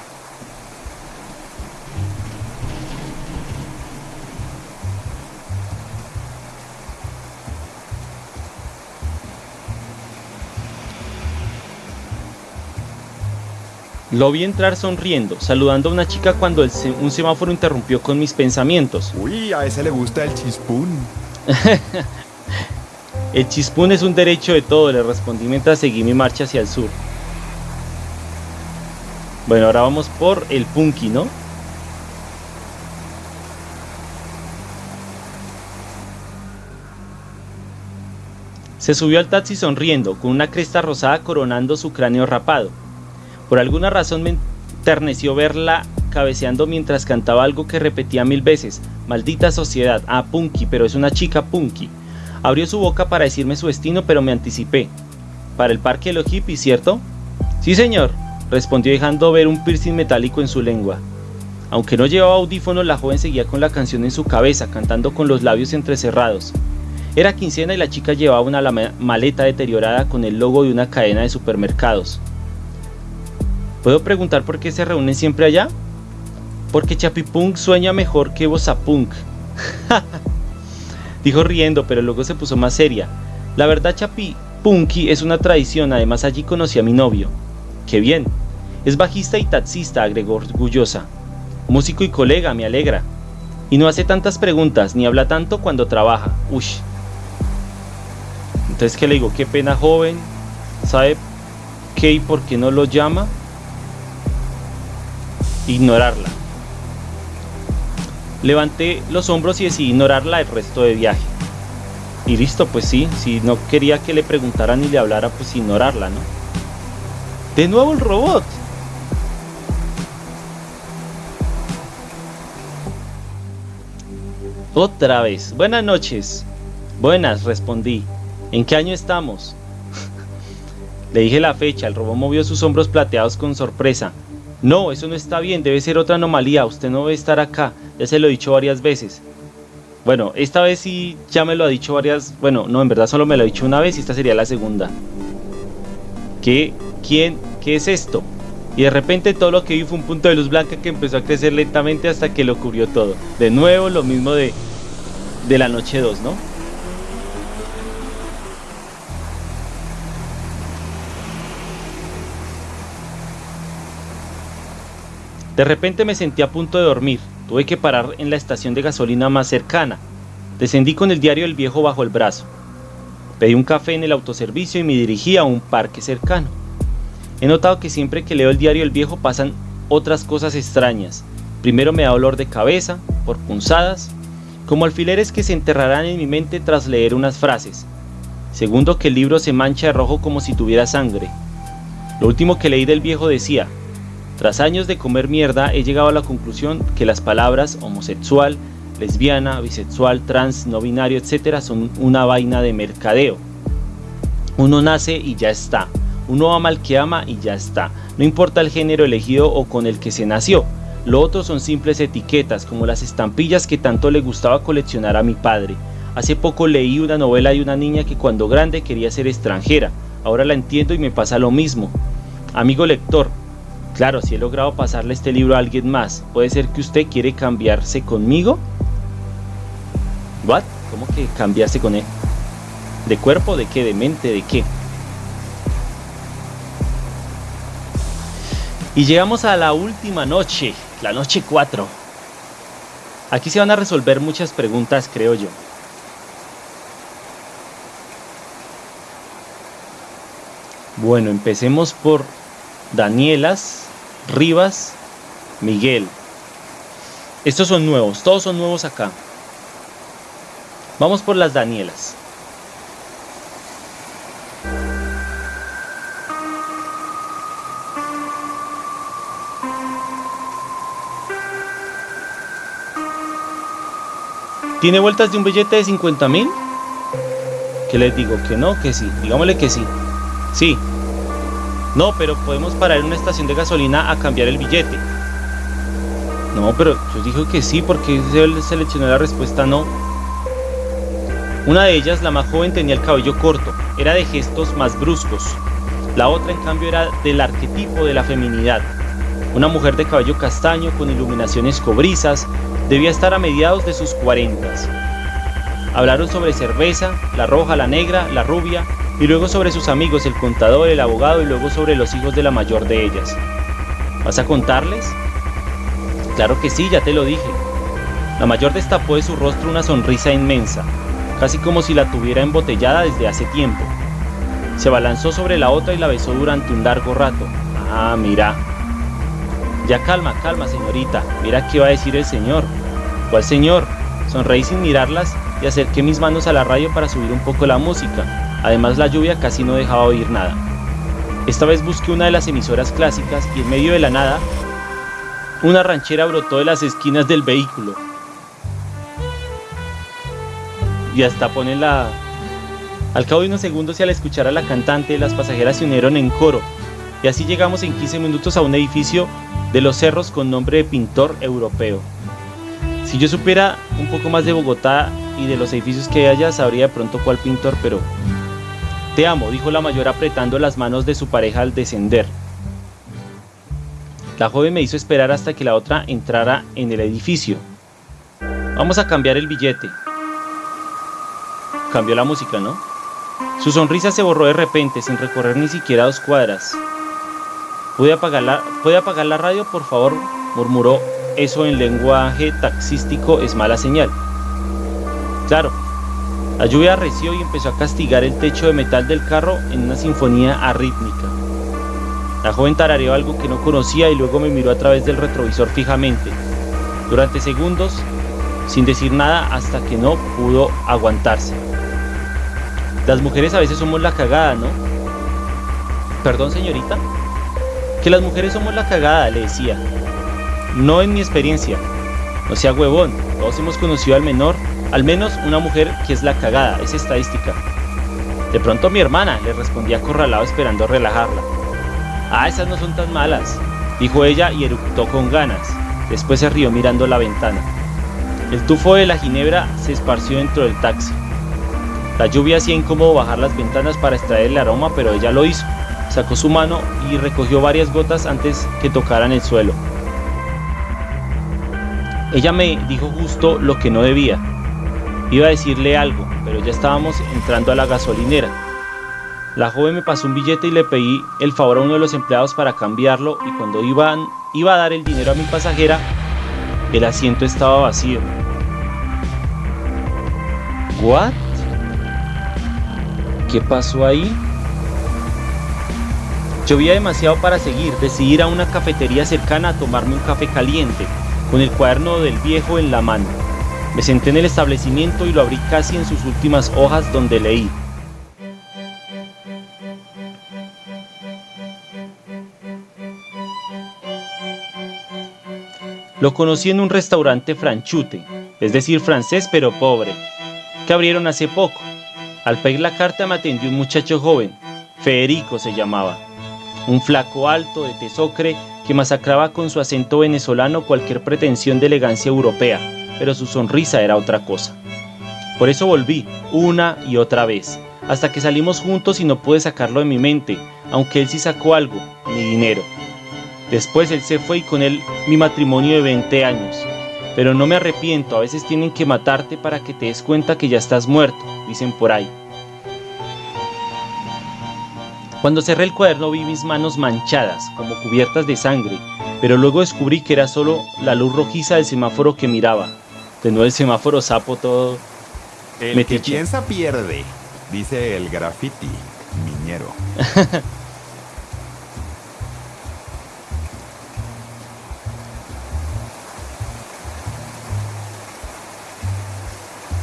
Lo vi entrar sonriendo, saludando a una chica cuando un semáforo interrumpió con mis pensamientos. Uy, a ese le gusta el chispún. el chispún es un derecho de todo, le respondí mientras seguí mi marcha hacia el sur. Bueno, ahora vamos por el punky, ¿no? Se subió al taxi sonriendo, con una cresta rosada coronando su cráneo rapado. Por alguna razón me enterneció verla cabeceando mientras cantaba algo que repetía mil veces. Maldita sociedad. Ah, Punky, pero es una chica Punky. Abrió su boca para decirme su destino, pero me anticipé. Para el parque de los hippies, ¿cierto? Sí, señor, respondió dejando ver un piercing metálico en su lengua. Aunque no llevaba audífonos, la joven seguía con la canción en su cabeza, cantando con los labios entrecerrados. Era quincena y la chica llevaba una maleta deteriorada con el logo de una cadena de supermercados. ¿Puedo preguntar por qué se reúnen siempre allá? Porque Chapipunk sueña mejor que Bosapunk. Dijo riendo, pero luego se puso más seria. La verdad, Chapipunki es una tradición, además allí conocí a mi novio. ¡Qué bien! Es bajista y taxista, agregó orgullosa. Músico y colega, me alegra. Y no hace tantas preguntas, ni habla tanto cuando trabaja. Ush. Entonces, ¿qué le digo? Qué pena, joven. ¿Sabe qué y por qué no lo llama? ignorarla. Levanté los hombros y decidí ignorarla el resto de viaje. Y listo, pues sí, si no quería que le preguntara ni le hablara, pues ignorarla, ¿no? De nuevo el robot. Otra vez. Buenas noches. Buenas, respondí. ¿En qué año estamos? Le dije la fecha, el robot movió sus hombros plateados con sorpresa. No, eso no está bien, debe ser otra anomalía, usted no debe estar acá, ya se lo he dicho varias veces. Bueno, esta vez sí ya me lo ha dicho varias, bueno, no, en verdad solo me lo ha dicho una vez y esta sería la segunda. ¿Qué? ¿Quién? ¿Qué es esto? Y de repente todo lo que vi fue un punto de luz blanca que empezó a crecer lentamente hasta que lo cubrió todo. De nuevo lo mismo de, de la noche 2, ¿no? De repente me sentí a punto de dormir. Tuve que parar en la estación de gasolina más cercana. Descendí con el diario El Viejo bajo el brazo. Pedí un café en el autoservicio y me dirigí a un parque cercano. He notado que siempre que leo el diario El Viejo pasan otras cosas extrañas. Primero me da dolor de cabeza, por punzadas, como alfileres que se enterrarán en mi mente tras leer unas frases. Segundo que el libro se mancha de rojo como si tuviera sangre. Lo último que leí del viejo decía, tras años de comer mierda he llegado a la conclusión que las palabras homosexual, lesbiana, bisexual, trans, no binario, etc. son una vaina de mercadeo. Uno nace y ya está. Uno ama al que ama y ya está. No importa el género elegido o con el que se nació. Lo otro son simples etiquetas, como las estampillas que tanto le gustaba coleccionar a mi padre. Hace poco leí una novela de una niña que cuando grande quería ser extranjera. Ahora la entiendo y me pasa lo mismo. Amigo lector, Claro, si he logrado pasarle este libro a alguien más, ¿puede ser que usted quiere cambiarse conmigo? ¿What? ¿Cómo que cambiarse con él? ¿De cuerpo? ¿De qué? ¿De mente? ¿De qué? Y llegamos a la última noche, la noche 4. Aquí se van a resolver muchas preguntas, creo yo. Bueno, empecemos por Danielas, Rivas, Miguel. Estos son nuevos, todos son nuevos acá. Vamos por las Danielas. ¿Tiene vueltas de un billete de 50 mil? ¿Qué les digo? ¿Que no? ¿Que sí? Digámosle que sí. Sí, no, pero podemos parar en una estación de gasolina a cambiar el billete. No, pero yo dije que sí, porque se seleccionó la respuesta no. Una de ellas, la más joven, tenía el cabello corto, era de gestos más bruscos. La otra, en cambio, era del arquetipo de la feminidad. Una mujer de cabello castaño con iluminaciones cobrizas, debía estar a mediados de sus cuarentas. Hablaron sobre cerveza, la roja, la negra, la rubia, y luego sobre sus amigos, el contador, el abogado y luego sobre los hijos de la mayor de ellas. ¿Vas a contarles? Claro que sí, ya te lo dije. La mayor destapó de su rostro una sonrisa inmensa, casi como si la tuviera embotellada desde hace tiempo. Se balanzó sobre la otra y la besó durante un largo rato. Ah, mira. Ya calma, calma, señorita. Mira qué va a decir el señor. ¿Cuál señor? Sonreí sin mirarlas y acerqué mis manos a la radio para subir un poco la música. Además la lluvia casi no dejaba oír nada. Esta vez busqué una de las emisoras clásicas y en medio de la nada, una ranchera brotó de las esquinas del vehículo. Y hasta pone la... Al cabo de unos segundos y al escuchar a la cantante, las pasajeras se unieron en coro. Y así llegamos en 15 minutos a un edificio de los cerros con nombre de pintor europeo. Si yo supiera un poco más de Bogotá y de los edificios que hay allá, sabría de pronto cuál pintor, pero te amo, dijo la mayor apretando las manos de su pareja al descender. La joven me hizo esperar hasta que la otra entrara en el edificio. Vamos a cambiar el billete. Cambió la música, ¿no? Su sonrisa se borró de repente, sin recorrer ni siquiera dos cuadras. ¿Puede apagar la, ¿puede apagar la radio, por favor? murmuró. Eso en lenguaje taxístico es mala señal. Claro, la lluvia arreció y empezó a castigar el techo de metal del carro en una sinfonía arrítmica. La joven tarareó algo que no conocía y luego me miró a través del retrovisor fijamente. Durante segundos sin decir nada hasta que no pudo aguantarse. Las mujeres a veces somos la cagada, ¿no? Perdón, señorita. Que las mujeres somos la cagada, le decía. No en mi experiencia. No sea huevón. Todos hemos conocido al menor, al menos una mujer que es la cagada, es estadística. De pronto mi hermana, le respondía acorralado esperando relajarla. Ah, esas no son tan malas, dijo ella y eructó con ganas. Después se rió mirando la ventana. El tufo de la ginebra se esparció dentro del taxi. La lluvia hacía incómodo bajar las ventanas para extraer el aroma, pero ella lo hizo. Sacó su mano y recogió varias gotas antes que tocaran el suelo. Ella me dijo justo lo que no debía. Iba a decirle algo, pero ya estábamos entrando a la gasolinera. La joven me pasó un billete y le pedí el favor a uno de los empleados para cambiarlo y cuando iban, iba a dar el dinero a mi pasajera, el asiento estaba vacío. ¿What? ¿Qué pasó ahí? Llovía demasiado para seguir, decidí ir a una cafetería cercana a tomarme un café caliente con el cuaderno del viejo en la mano. Me senté en el establecimiento y lo abrí casi en sus últimas hojas donde leí. Lo conocí en un restaurante franchute, es decir, francés pero pobre, que abrieron hace poco. Al pedir la carta me atendió un muchacho joven, Federico se llamaba, un flaco alto de tesocre que masacraba con su acento venezolano cualquier pretensión de elegancia europea, pero su sonrisa era otra cosa. Por eso volví, una y otra vez, hasta que salimos juntos y no pude sacarlo de mi mente, aunque él sí sacó algo, mi dinero. Después él se fue y con él mi matrimonio de 20 años. Pero no me arrepiento, a veces tienen que matarte para que te des cuenta que ya estás muerto, dicen por ahí. Cuando cerré el cuaderno vi mis manos manchadas, como cubiertas de sangre, pero luego descubrí que era solo la luz rojiza del semáforo que miraba. De nuevo el semáforo sapo todo. El que piensa pierde, dice el graffiti, miñero.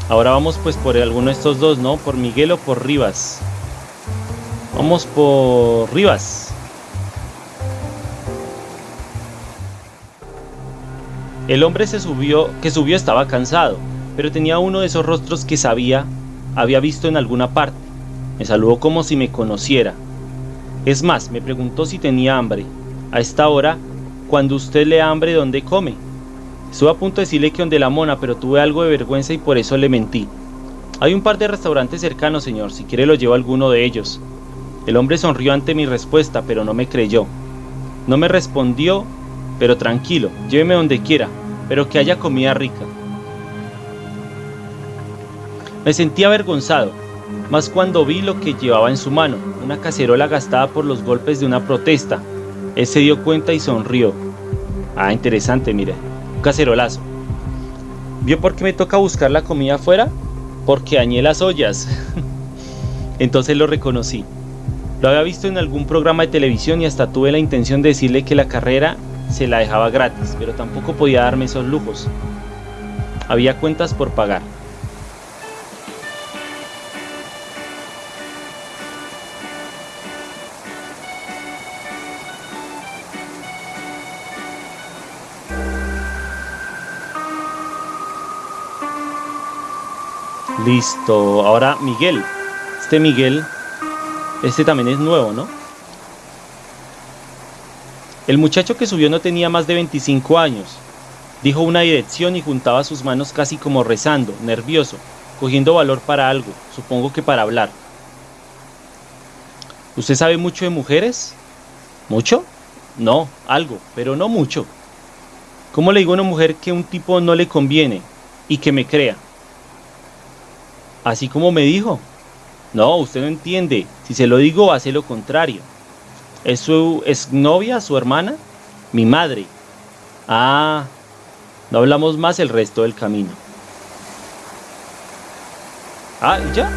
Ahora vamos pues por alguno de estos dos, ¿no? Por Miguel o por Rivas. Vamos por Rivas. El hombre se subió, que subió estaba cansado, pero tenía uno de esos rostros que sabía, había visto en alguna parte. Me saludó como si me conociera. Es más, me preguntó si tenía hambre. A esta hora, cuando usted le hambre, ¿dónde come? Estuve a punto de decirle que donde la mona, pero tuve algo de vergüenza y por eso le mentí. Hay un par de restaurantes cercanos, señor, si quiere lo llevo a alguno de ellos. El hombre sonrió ante mi respuesta, pero no me creyó. No me respondió, pero tranquilo, lléveme donde quiera, pero que haya comida rica. Me sentí avergonzado, más cuando vi lo que llevaba en su mano, una cacerola gastada por los golpes de una protesta. Él se dio cuenta y sonrió. Ah, interesante, mire, un cacerolazo. ¿Vio por qué me toca buscar la comida afuera? Porque dañé las ollas. Entonces lo reconocí. Lo había visto en algún programa de televisión y hasta tuve la intención de decirle que la carrera se la dejaba gratis, pero tampoco podía darme esos lujos. Había cuentas por pagar. Listo, ahora Miguel. Este Miguel este también es nuevo, ¿no? El muchacho que subió no tenía más de 25 años. Dijo una dirección y juntaba sus manos casi como rezando, nervioso, cogiendo valor para algo, supongo que para hablar. ¿Usted sabe mucho de mujeres? ¿Mucho? No, algo, pero no mucho. ¿Cómo le digo a una mujer que un tipo no le conviene y que me crea? Así como me dijo, no, usted no entiende. Si se lo digo, hace lo contrario. ¿Es su exnovia, su hermana? Mi madre. Ah, no hablamos más el resto del camino. Ah, ya.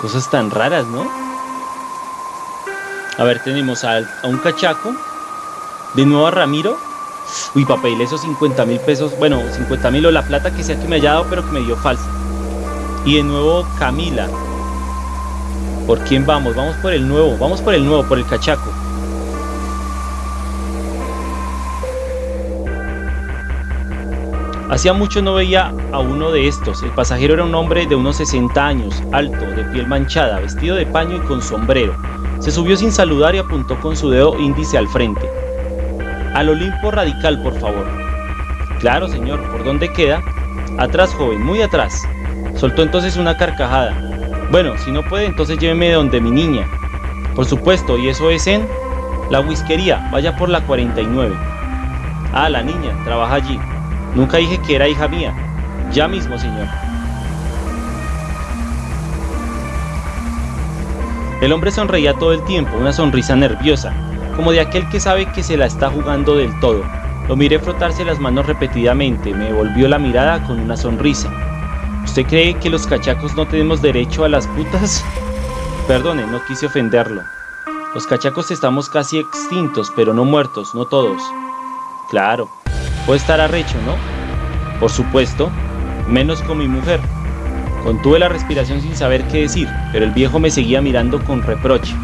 Cosas tan raras, ¿no? A ver, tenemos a, a un cachaco. De nuevo a Ramiro. Uy, papel, esos 50 mil pesos, bueno, 50 mil o la plata que sea que me haya dado, pero que me dio falsa. Y de nuevo Camila. ¿Por quién vamos? Vamos por el nuevo, vamos por el nuevo, por el cachaco. Hacía mucho no veía a uno de estos. El pasajero era un hombre de unos 60 años, alto, de piel manchada, vestido de paño y con sombrero. Se subió sin saludar y apuntó con su dedo índice al frente. Al Olimpo Radical, por favor. Claro, señor, ¿por dónde queda? Atrás, joven, muy atrás. Soltó entonces una carcajada. Bueno, si no puede, entonces lléveme de donde mi niña. Por supuesto, y eso es en la whiskería, vaya por la 49. Ah, la niña, trabaja allí. Nunca dije que era hija mía. Ya mismo, señor. El hombre sonreía todo el tiempo, una sonrisa nerviosa, como de aquel que sabe que se la está jugando del todo. Lo miré frotarse las manos repetidamente, me volvió la mirada con una sonrisa. ¿Usted cree que los cachacos no tenemos derecho a las putas? Perdone, no quise ofenderlo. Los cachacos estamos casi extintos, pero no muertos, no todos. Claro, Puede estar arrecho, ¿no? Por supuesto, menos con mi mujer. Contuve la respiración sin saber qué decir, pero el viejo me seguía mirando con reproche.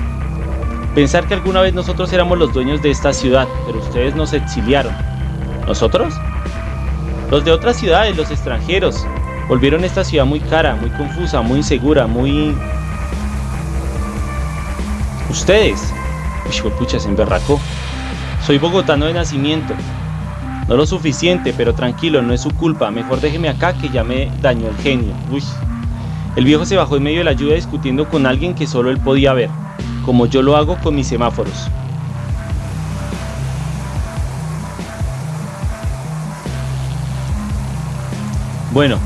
Pensar que alguna vez nosotros éramos los dueños de esta ciudad, pero ustedes nos exiliaron. ¿Nosotros? Los de otras ciudades, los extranjeros, volvieron esta ciudad muy cara, muy confusa, muy insegura, muy... Ustedes. Uy, pucha, se emberracó. Soy bogotano de nacimiento, no lo suficiente, pero tranquilo, no es su culpa. Mejor déjeme acá que ya me dañó el genio. Uy. El viejo se bajó en medio de la lluvia discutiendo con alguien que solo él podía ver, como yo lo hago con mis semáforos. Bueno,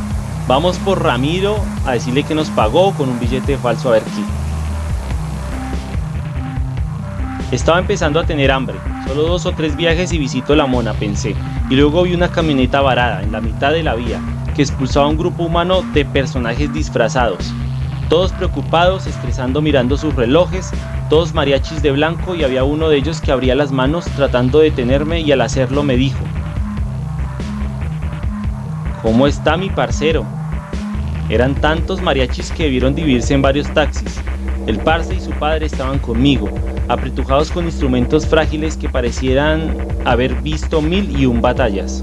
vamos por Ramiro a decirle que nos pagó con un billete falso a ver qué. Estaba empezando a tener hambre, solo dos o tres viajes y visito la mona, pensé, y luego vi una camioneta varada en la mitad de la vía, que expulsaba a un grupo humano de personajes disfrazados, todos preocupados, estresando mirando sus relojes, todos mariachis de blanco y había uno de ellos que abría las manos tratando de detenerme y al hacerlo me dijo, ¿Cómo está mi parcero? Eran tantos mariachis que debieron dividirse en varios taxis. El parce y su padre estaban conmigo, apretujados con instrumentos frágiles que parecieran haber visto mil y un batallas.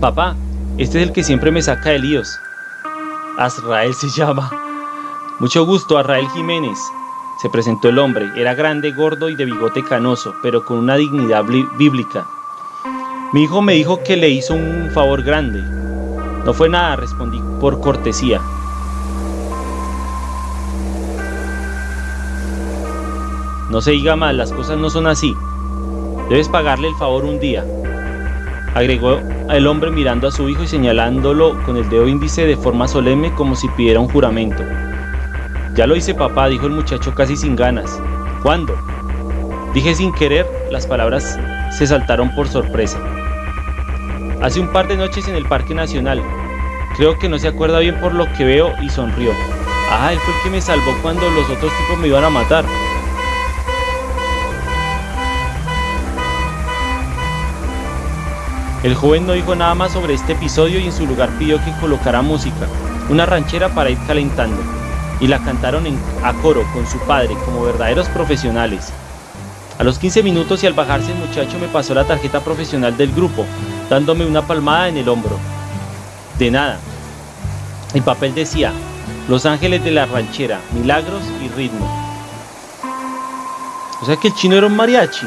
Papá, este es el que siempre me saca de líos. Azrael se llama. Mucho gusto, Azrael Jiménez. Se presentó el hombre. Era grande, gordo y de bigote canoso, pero con una dignidad bíblica. Mi hijo me dijo que le hizo un favor grande. No fue nada, respondí por cortesía. No se diga mal, las cosas no son así. Debes pagarle el favor un día. Agregó el hombre mirando a su hijo y señalándolo con el dedo índice de forma solemne como si pidiera un juramento. Ya lo hice papá, dijo el muchacho casi sin ganas. ¿Cuándo? Dije sin querer, las palabras se saltaron por sorpresa. Hace un par de noches en el Parque Nacional. Creo que no se acuerda bien por lo que veo y sonrió. Ah, él fue el que me salvó cuando los otros tipos me iban a matar. El joven no dijo nada más sobre este episodio y en su lugar pidió que colocara música, una ranchera para ir calentando, y la cantaron a coro con su padre como verdaderos profesionales. A los 15 minutos y al bajarse el muchacho me pasó la tarjeta profesional del grupo, dándome una palmada en el hombro. De nada. El papel decía, Los Ángeles de la Ranchera, Milagros y Ritmo. O sea que el chino era un mariachi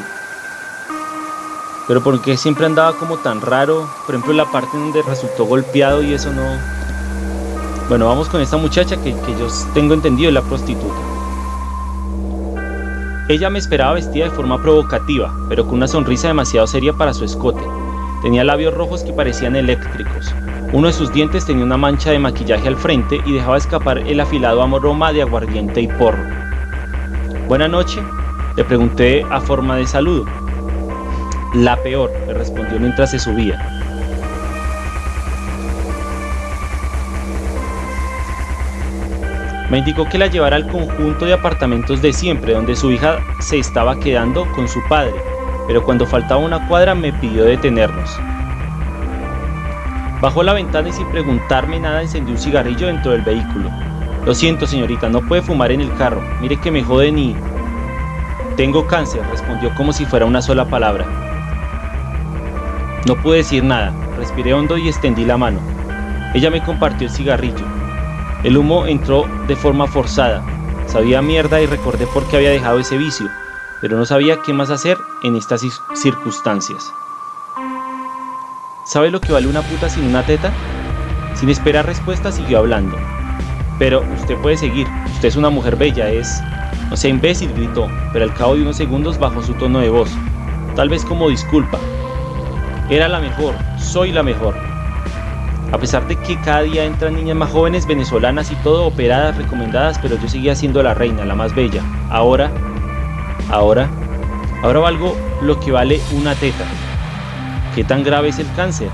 pero porque siempre andaba como tan raro, por ejemplo la parte donde resultó golpeado y eso no... Bueno, vamos con esta muchacha que, yo tengo entendido es la prostituta. Ella me esperaba vestida de forma provocativa, pero con una sonrisa demasiado seria para su escote. Tenía labios rojos que parecían eléctricos. Uno de sus dientes tenía una mancha de maquillaje al frente y dejaba escapar el afilado amoroma de aguardiente y porro. Buena noche, le pregunté a forma de saludo. La peor, le respondió mientras se subía. Me indicó que la llevara al conjunto de apartamentos de siempre, donde su hija se estaba quedando con su padre. Pero cuando faltaba una cuadra me pidió detenernos. Bajó la ventana y sin preguntarme nada encendió un cigarrillo dentro del vehículo. Lo siento, señorita, no puede fumar en el carro. Mire que me joden y... Tengo cáncer, respondió como si fuera una sola palabra. No pude decir nada, respiré hondo y extendí la mano. Ella me compartió el cigarrillo. El humo entró de forma forzada. Sabía mierda y recordé por qué había dejado ese vicio, pero no sabía qué más hacer en estas circunstancias. ¿Sabe lo que vale una puta sin una teta? Sin esperar respuesta siguió hablando. Pero usted puede seguir, usted es una mujer bella, es... No sea imbécil, gritó, pero al cabo de unos segundos bajó su tono de voz, tal vez como disculpa. Era la mejor, soy la mejor. A pesar de que cada día entran niñas más jóvenes venezolanas y todo operadas, recomendadas, pero yo seguía siendo la reina, la más bella. Ahora, ahora, ahora valgo lo que vale una teta. ¿Qué tan grave es el cáncer?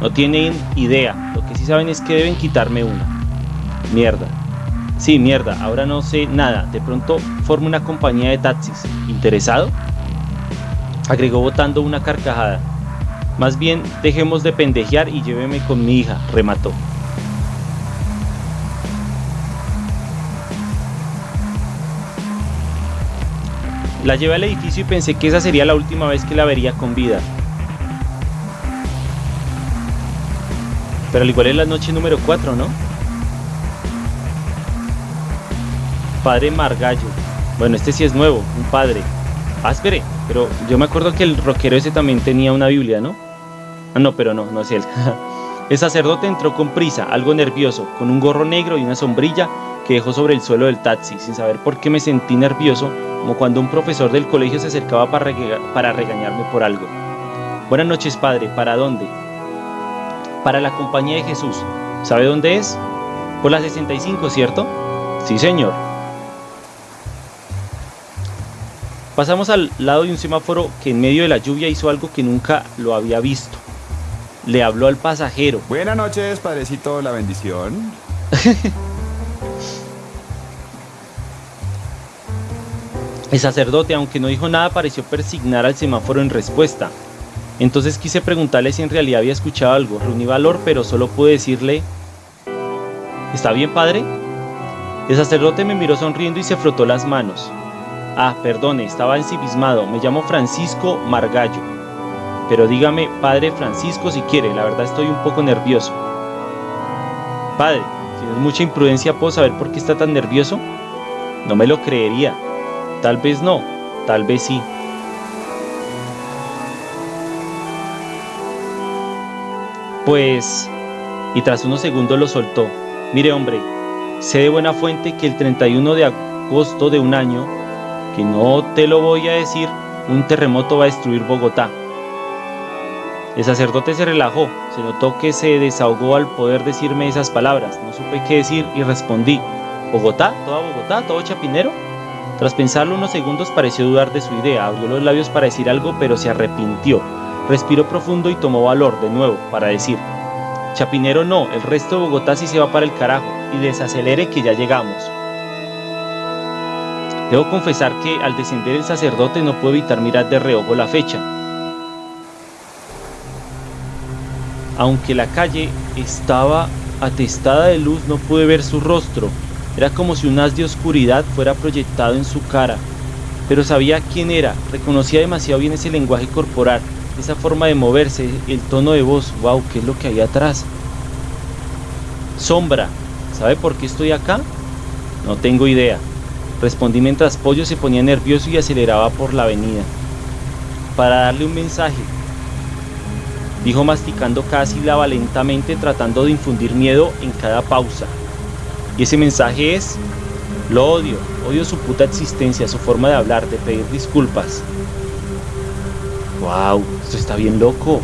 No tienen idea. Lo que sí saben es que deben quitarme una. Mierda. Sí, mierda. Ahora no sé nada. De pronto formo una compañía de taxis. ¿Interesado? Agregó botando una carcajada. Más bien, dejemos de pendejear y lléveme con mi hija, remató. La llevé al edificio y pensé que esa sería la última vez que la vería con vida. Pero al igual es la noche número 4, ¿no? Padre Margallo. Bueno, este sí es nuevo, un padre. Ah, espere, pero yo me acuerdo que el rockero ese también tenía una Biblia, ¿no? Ah, no, pero no, no es él. el sacerdote entró con prisa, algo nervioso, con un gorro negro y una sombrilla que dejó sobre el suelo del taxi, sin saber por qué me sentí nervioso, como cuando un profesor del colegio se acercaba para, para regañarme por algo. Buenas noches, padre, ¿para dónde? para la compañía de Jesús. ¿Sabe dónde es? Por la 65, ¿cierto? Sí, señor. Pasamos al lado de un semáforo que en medio de la lluvia hizo algo que nunca lo había visto. Le habló al pasajero. Buenas noches, padrecito, la bendición. El sacerdote, aunque no dijo nada, pareció persignar al semáforo en respuesta. Entonces quise preguntarle si en realidad había escuchado algo. Reuní valor, pero solo pude decirle, ¿está bien, padre? El sacerdote me miró sonriendo y se frotó las manos. Ah, perdone, estaba ensimismado. Me llamo Francisco Margallo. Pero dígame, padre Francisco, si quiere, la verdad estoy un poco nervioso. Padre, si no es mucha imprudencia, ¿puedo saber por qué está tan nervioso? No me lo creería. Tal vez no, tal vez sí. Pues, y tras unos segundos lo soltó. Mire hombre, sé de buena fuente que el 31 de agosto de un año, que no te lo voy a decir, un terremoto va a destruir Bogotá. El sacerdote se relajó, se notó que se desahogó al poder decirme esas palabras. No supe qué decir y respondí, ¿Bogotá? ¿Toda Bogotá? ¿Todo Chapinero? Tras pensarlo unos segundos pareció dudar de su idea, abrió los labios para decir algo pero se arrepintió. Respiró profundo y tomó valor de nuevo para decir, Chapinero no, el resto de Bogotá sí se va para el carajo y desacelere que ya llegamos. Debo confesar que al descender el sacerdote no puedo evitar mirar de reojo la fecha. Aunque la calle estaba atestada de luz, no pude ver su rostro. Era como si un haz de oscuridad fuera proyectado en su cara. Pero sabía quién era, reconocía demasiado bien ese lenguaje corporal, esa forma de moverse, el tono de voz, wow, ¿qué es lo que hay atrás? Sombra, ¿sabe por qué estoy acá? No tengo idea. Respondí mientras Pollo se ponía nervioso y aceleraba por la avenida. Para darle un mensaje. Dijo masticando cada sílaba lentamente tratando de infundir miedo en cada pausa. Y ese mensaje es, lo odio, odio su puta existencia, su forma de hablar, de pedir disculpas. ¡Wow! Esto está bien loco.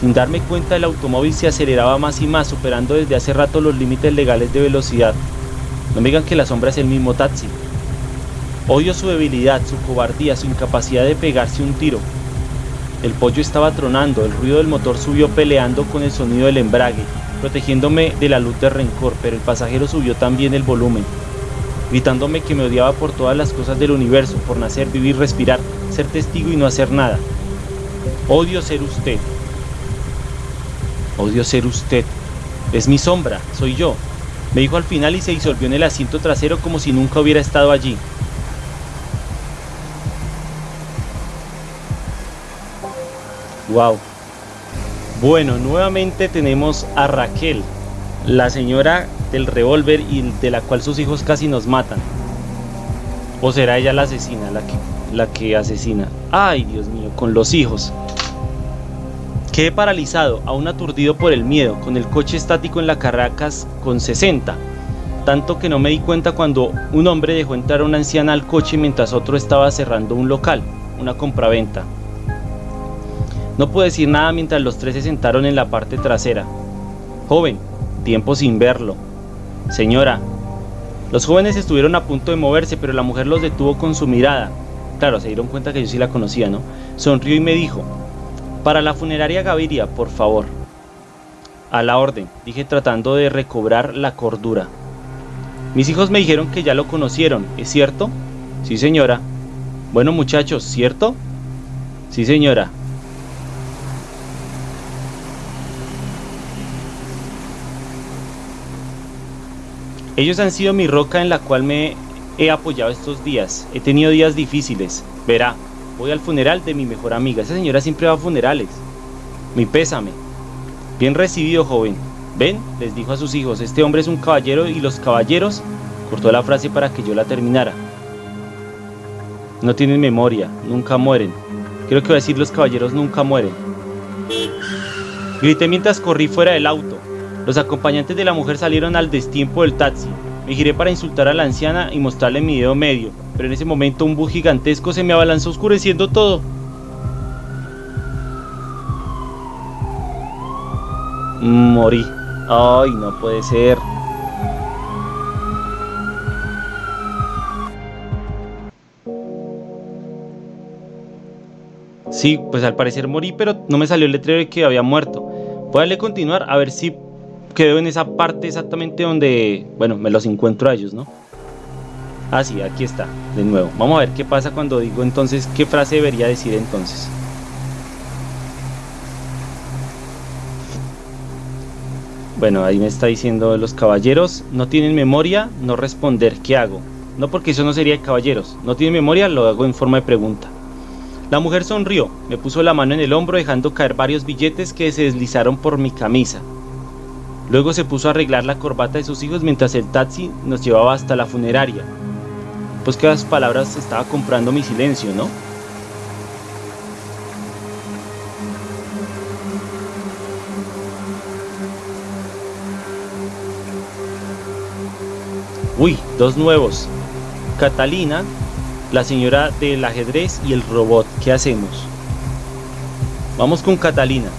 Sin darme cuenta el automóvil se aceleraba más y más, superando desde hace rato los límites legales de velocidad. No me digan que la sombra es el mismo taxi. Odio su debilidad, su cobardía, su incapacidad de pegarse un tiro. El pollo estaba tronando, el ruido del motor subió peleando con el sonido del embrague, protegiéndome de la luz de rencor, pero el pasajero subió también el volumen, gritándome que me odiaba por todas las cosas del universo, por nacer, vivir, respirar, ser testigo y no hacer nada. Odio ser usted. Odio ser usted. Es mi sombra, soy yo. Me dijo al final y se disolvió en el asiento trasero como si nunca hubiera estado allí. Wow. Bueno, nuevamente tenemos a Raquel, la señora del revólver y de la cual sus hijos casi nos matan. ¿O será ella la asesina, la que, la que asesina? Ay, Dios mío, con los hijos. Quedé paralizado, aún aturdido por el miedo, con el coche estático en la Caracas con 60. Tanto que no me di cuenta cuando un hombre dejó entrar a una anciana al coche mientras otro estaba cerrando un local, una compraventa. No pude decir nada mientras los tres se sentaron en la parte trasera. Joven, tiempo sin verlo. Señora, los jóvenes estuvieron a punto de moverse, pero la mujer los detuvo con su mirada. Claro, se dieron cuenta que yo sí la conocía, ¿no? Sonrió y me dijo, para la funeraria Gaviria, por favor. A la orden, dije tratando de recobrar la cordura. Mis hijos me dijeron que ya lo conocieron, ¿es cierto? Sí, señora. Bueno, muchachos, ¿cierto? Sí, señora. Ellos han sido mi roca en la cual me he apoyado estos días. He tenido días difíciles. Verá, voy al funeral de mi mejor amiga. Esa señora siempre va a funerales. Mi pésame. Bien recibido, joven. Ven, les dijo a sus hijos, este hombre es un caballero y los caballeros... Cortó la frase para que yo la terminara. No tienen memoria, nunca mueren. Creo que voy a decir los caballeros nunca mueren. Grité mientras corrí fuera del auto. Los acompañantes de la mujer salieron al destiempo del taxi. Me giré para insultar a la anciana y mostrarle mi dedo medio, pero en ese momento un bus gigantesco se me abalanzó oscureciendo todo. Morí. Ay, no puede ser. Sí, pues al parecer morí, pero no me salió el letrero de que había muerto. Voy a continuar a ver si quedo en esa parte exactamente donde, bueno, me los encuentro a ellos, ¿no? Ah, sí, aquí está, de nuevo. Vamos a ver qué pasa cuando digo entonces, qué frase debería decir entonces. Bueno, ahí me está diciendo los caballeros no tienen memoria, no responder, ¿qué hago? No porque eso no sería de caballeros, no tienen memoria, lo hago en forma de pregunta. La mujer sonrió, me puso la mano en el hombro dejando caer varios billetes que se deslizaron por mi camisa. Luego se puso a arreglar la corbata de sus hijos mientras el taxi nos llevaba hasta la funeraria. Pues que las palabras estaba comprando mi silencio, ¿no? Uy, dos nuevos. Catalina, la señora del ajedrez y el robot. ¿Qué hacemos? Vamos con Catalina.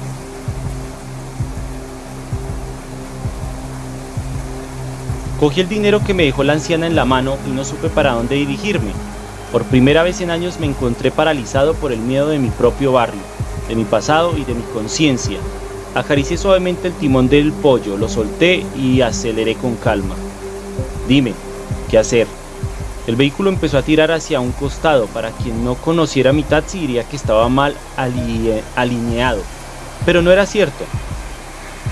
Cogí el dinero que me dejó la anciana en la mano y no supe para dónde dirigirme. Por primera vez en años me encontré paralizado por el miedo de mi propio barrio, de mi pasado y de mi conciencia. Acaricié suavemente el timón del pollo, lo solté y aceleré con calma. Dime, ¿qué hacer? El vehículo empezó a tirar hacia un costado. Para quien no conociera mi taxi diría que estaba mal alineado. Pero no era cierto.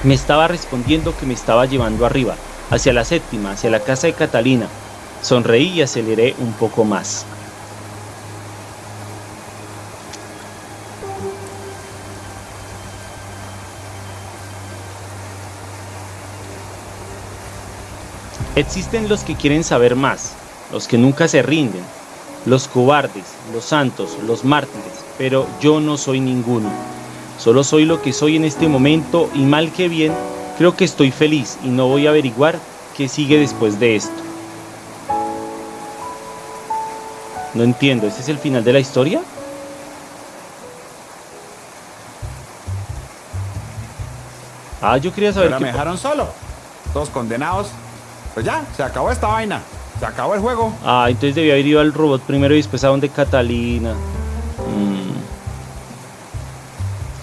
Me estaba respondiendo que me estaba llevando arriba hacia la séptima, hacia la casa de Catalina. Sonreí y aceleré un poco más. Existen los que quieren saber más, los que nunca se rinden, los cobardes, los santos, los mártires, pero yo no soy ninguno. Solo soy lo que soy en este momento y mal que bien Creo que estoy feliz y no voy a averiguar qué sigue después de esto. No entiendo, ¿este es el final de la historia? Ah, yo quería saber Pero me dejaron solo. Todos condenados. Pues ya, se acabó esta vaina. Se acabó el juego. Ah, entonces debía haber ido al robot primero y después a donde Catalina.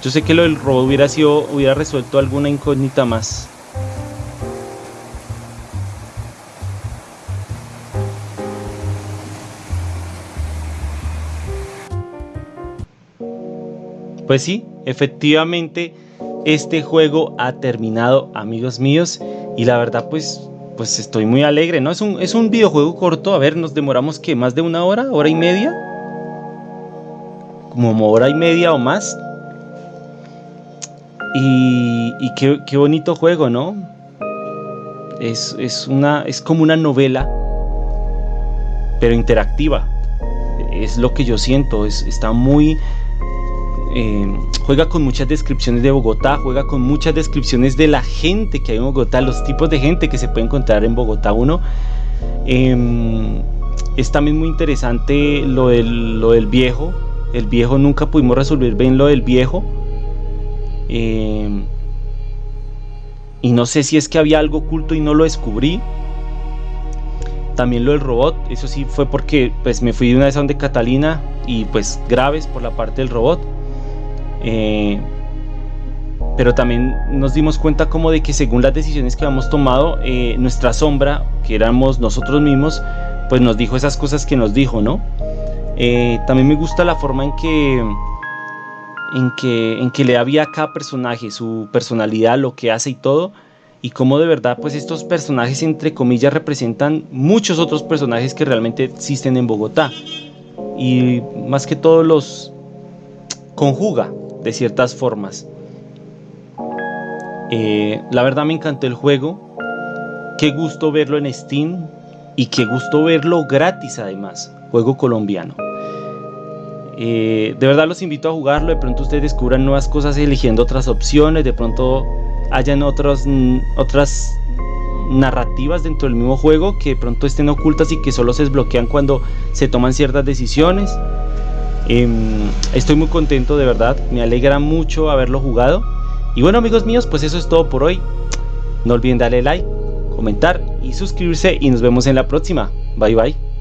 Yo sé que lo del robo hubiera sido, hubiera resuelto alguna incógnita más. pues sí, efectivamente este juego ha terminado, amigos míos, y la verdad pues pues estoy muy alegre, ¿no? Es un, es un videojuego corto, a ver, nos demoramos que más de una hora, hora y media, como hora y media o más. Y, y qué, bonito juego, ¿no? Es, es, una, es como una novela, pero interactiva. Es lo que yo siento, es, está muy eh, juega con muchas descripciones de Bogotá, juega con muchas descripciones de la gente que hay en Bogotá, los tipos de gente que se puede encontrar en Bogotá. Uno em, es también muy interesante lo del, lo del viejo. El viejo nunca pudimos resolver bien lo del viejo. Em, y no sé si es que había algo oculto y no lo descubrí. También lo del robot, eso sí fue porque pues me fui de una vez a donde Catalina y pues graves por la parte del robot. Eh, pero también nos dimos cuenta como de que según las decisiones que habíamos tomado, eh, nuestra sombra, que éramos nosotros mismos, pues nos dijo esas cosas que nos dijo, ¿no? Eh, también me gusta la forma en que, en que, en que le había cada personaje, su personalidad, lo que hace y todo, y cómo de verdad, pues estos personajes, entre comillas, representan muchos otros personajes que realmente existen en Bogotá. Y más que todos los conjuga de ciertas formas. Eh, la verdad me encantó el juego. Qué gusto verlo en Steam y qué gusto verlo gratis además. Juego colombiano. Eh, de verdad los invito a jugarlo. De pronto ustedes descubran nuevas cosas eligiendo otras opciones. De pronto hayan mm, otras narrativas dentro del mismo juego que de pronto estén ocultas y que solo se desbloquean cuando se toman ciertas decisiones. Em, estoy muy contento de verdad, me alegra mucho haberlo jugado. Y bueno amigos míos, pues eso es todo por hoy. No olviden darle like, comentar y suscribirse y nos vemos en la próxima. Bye bye.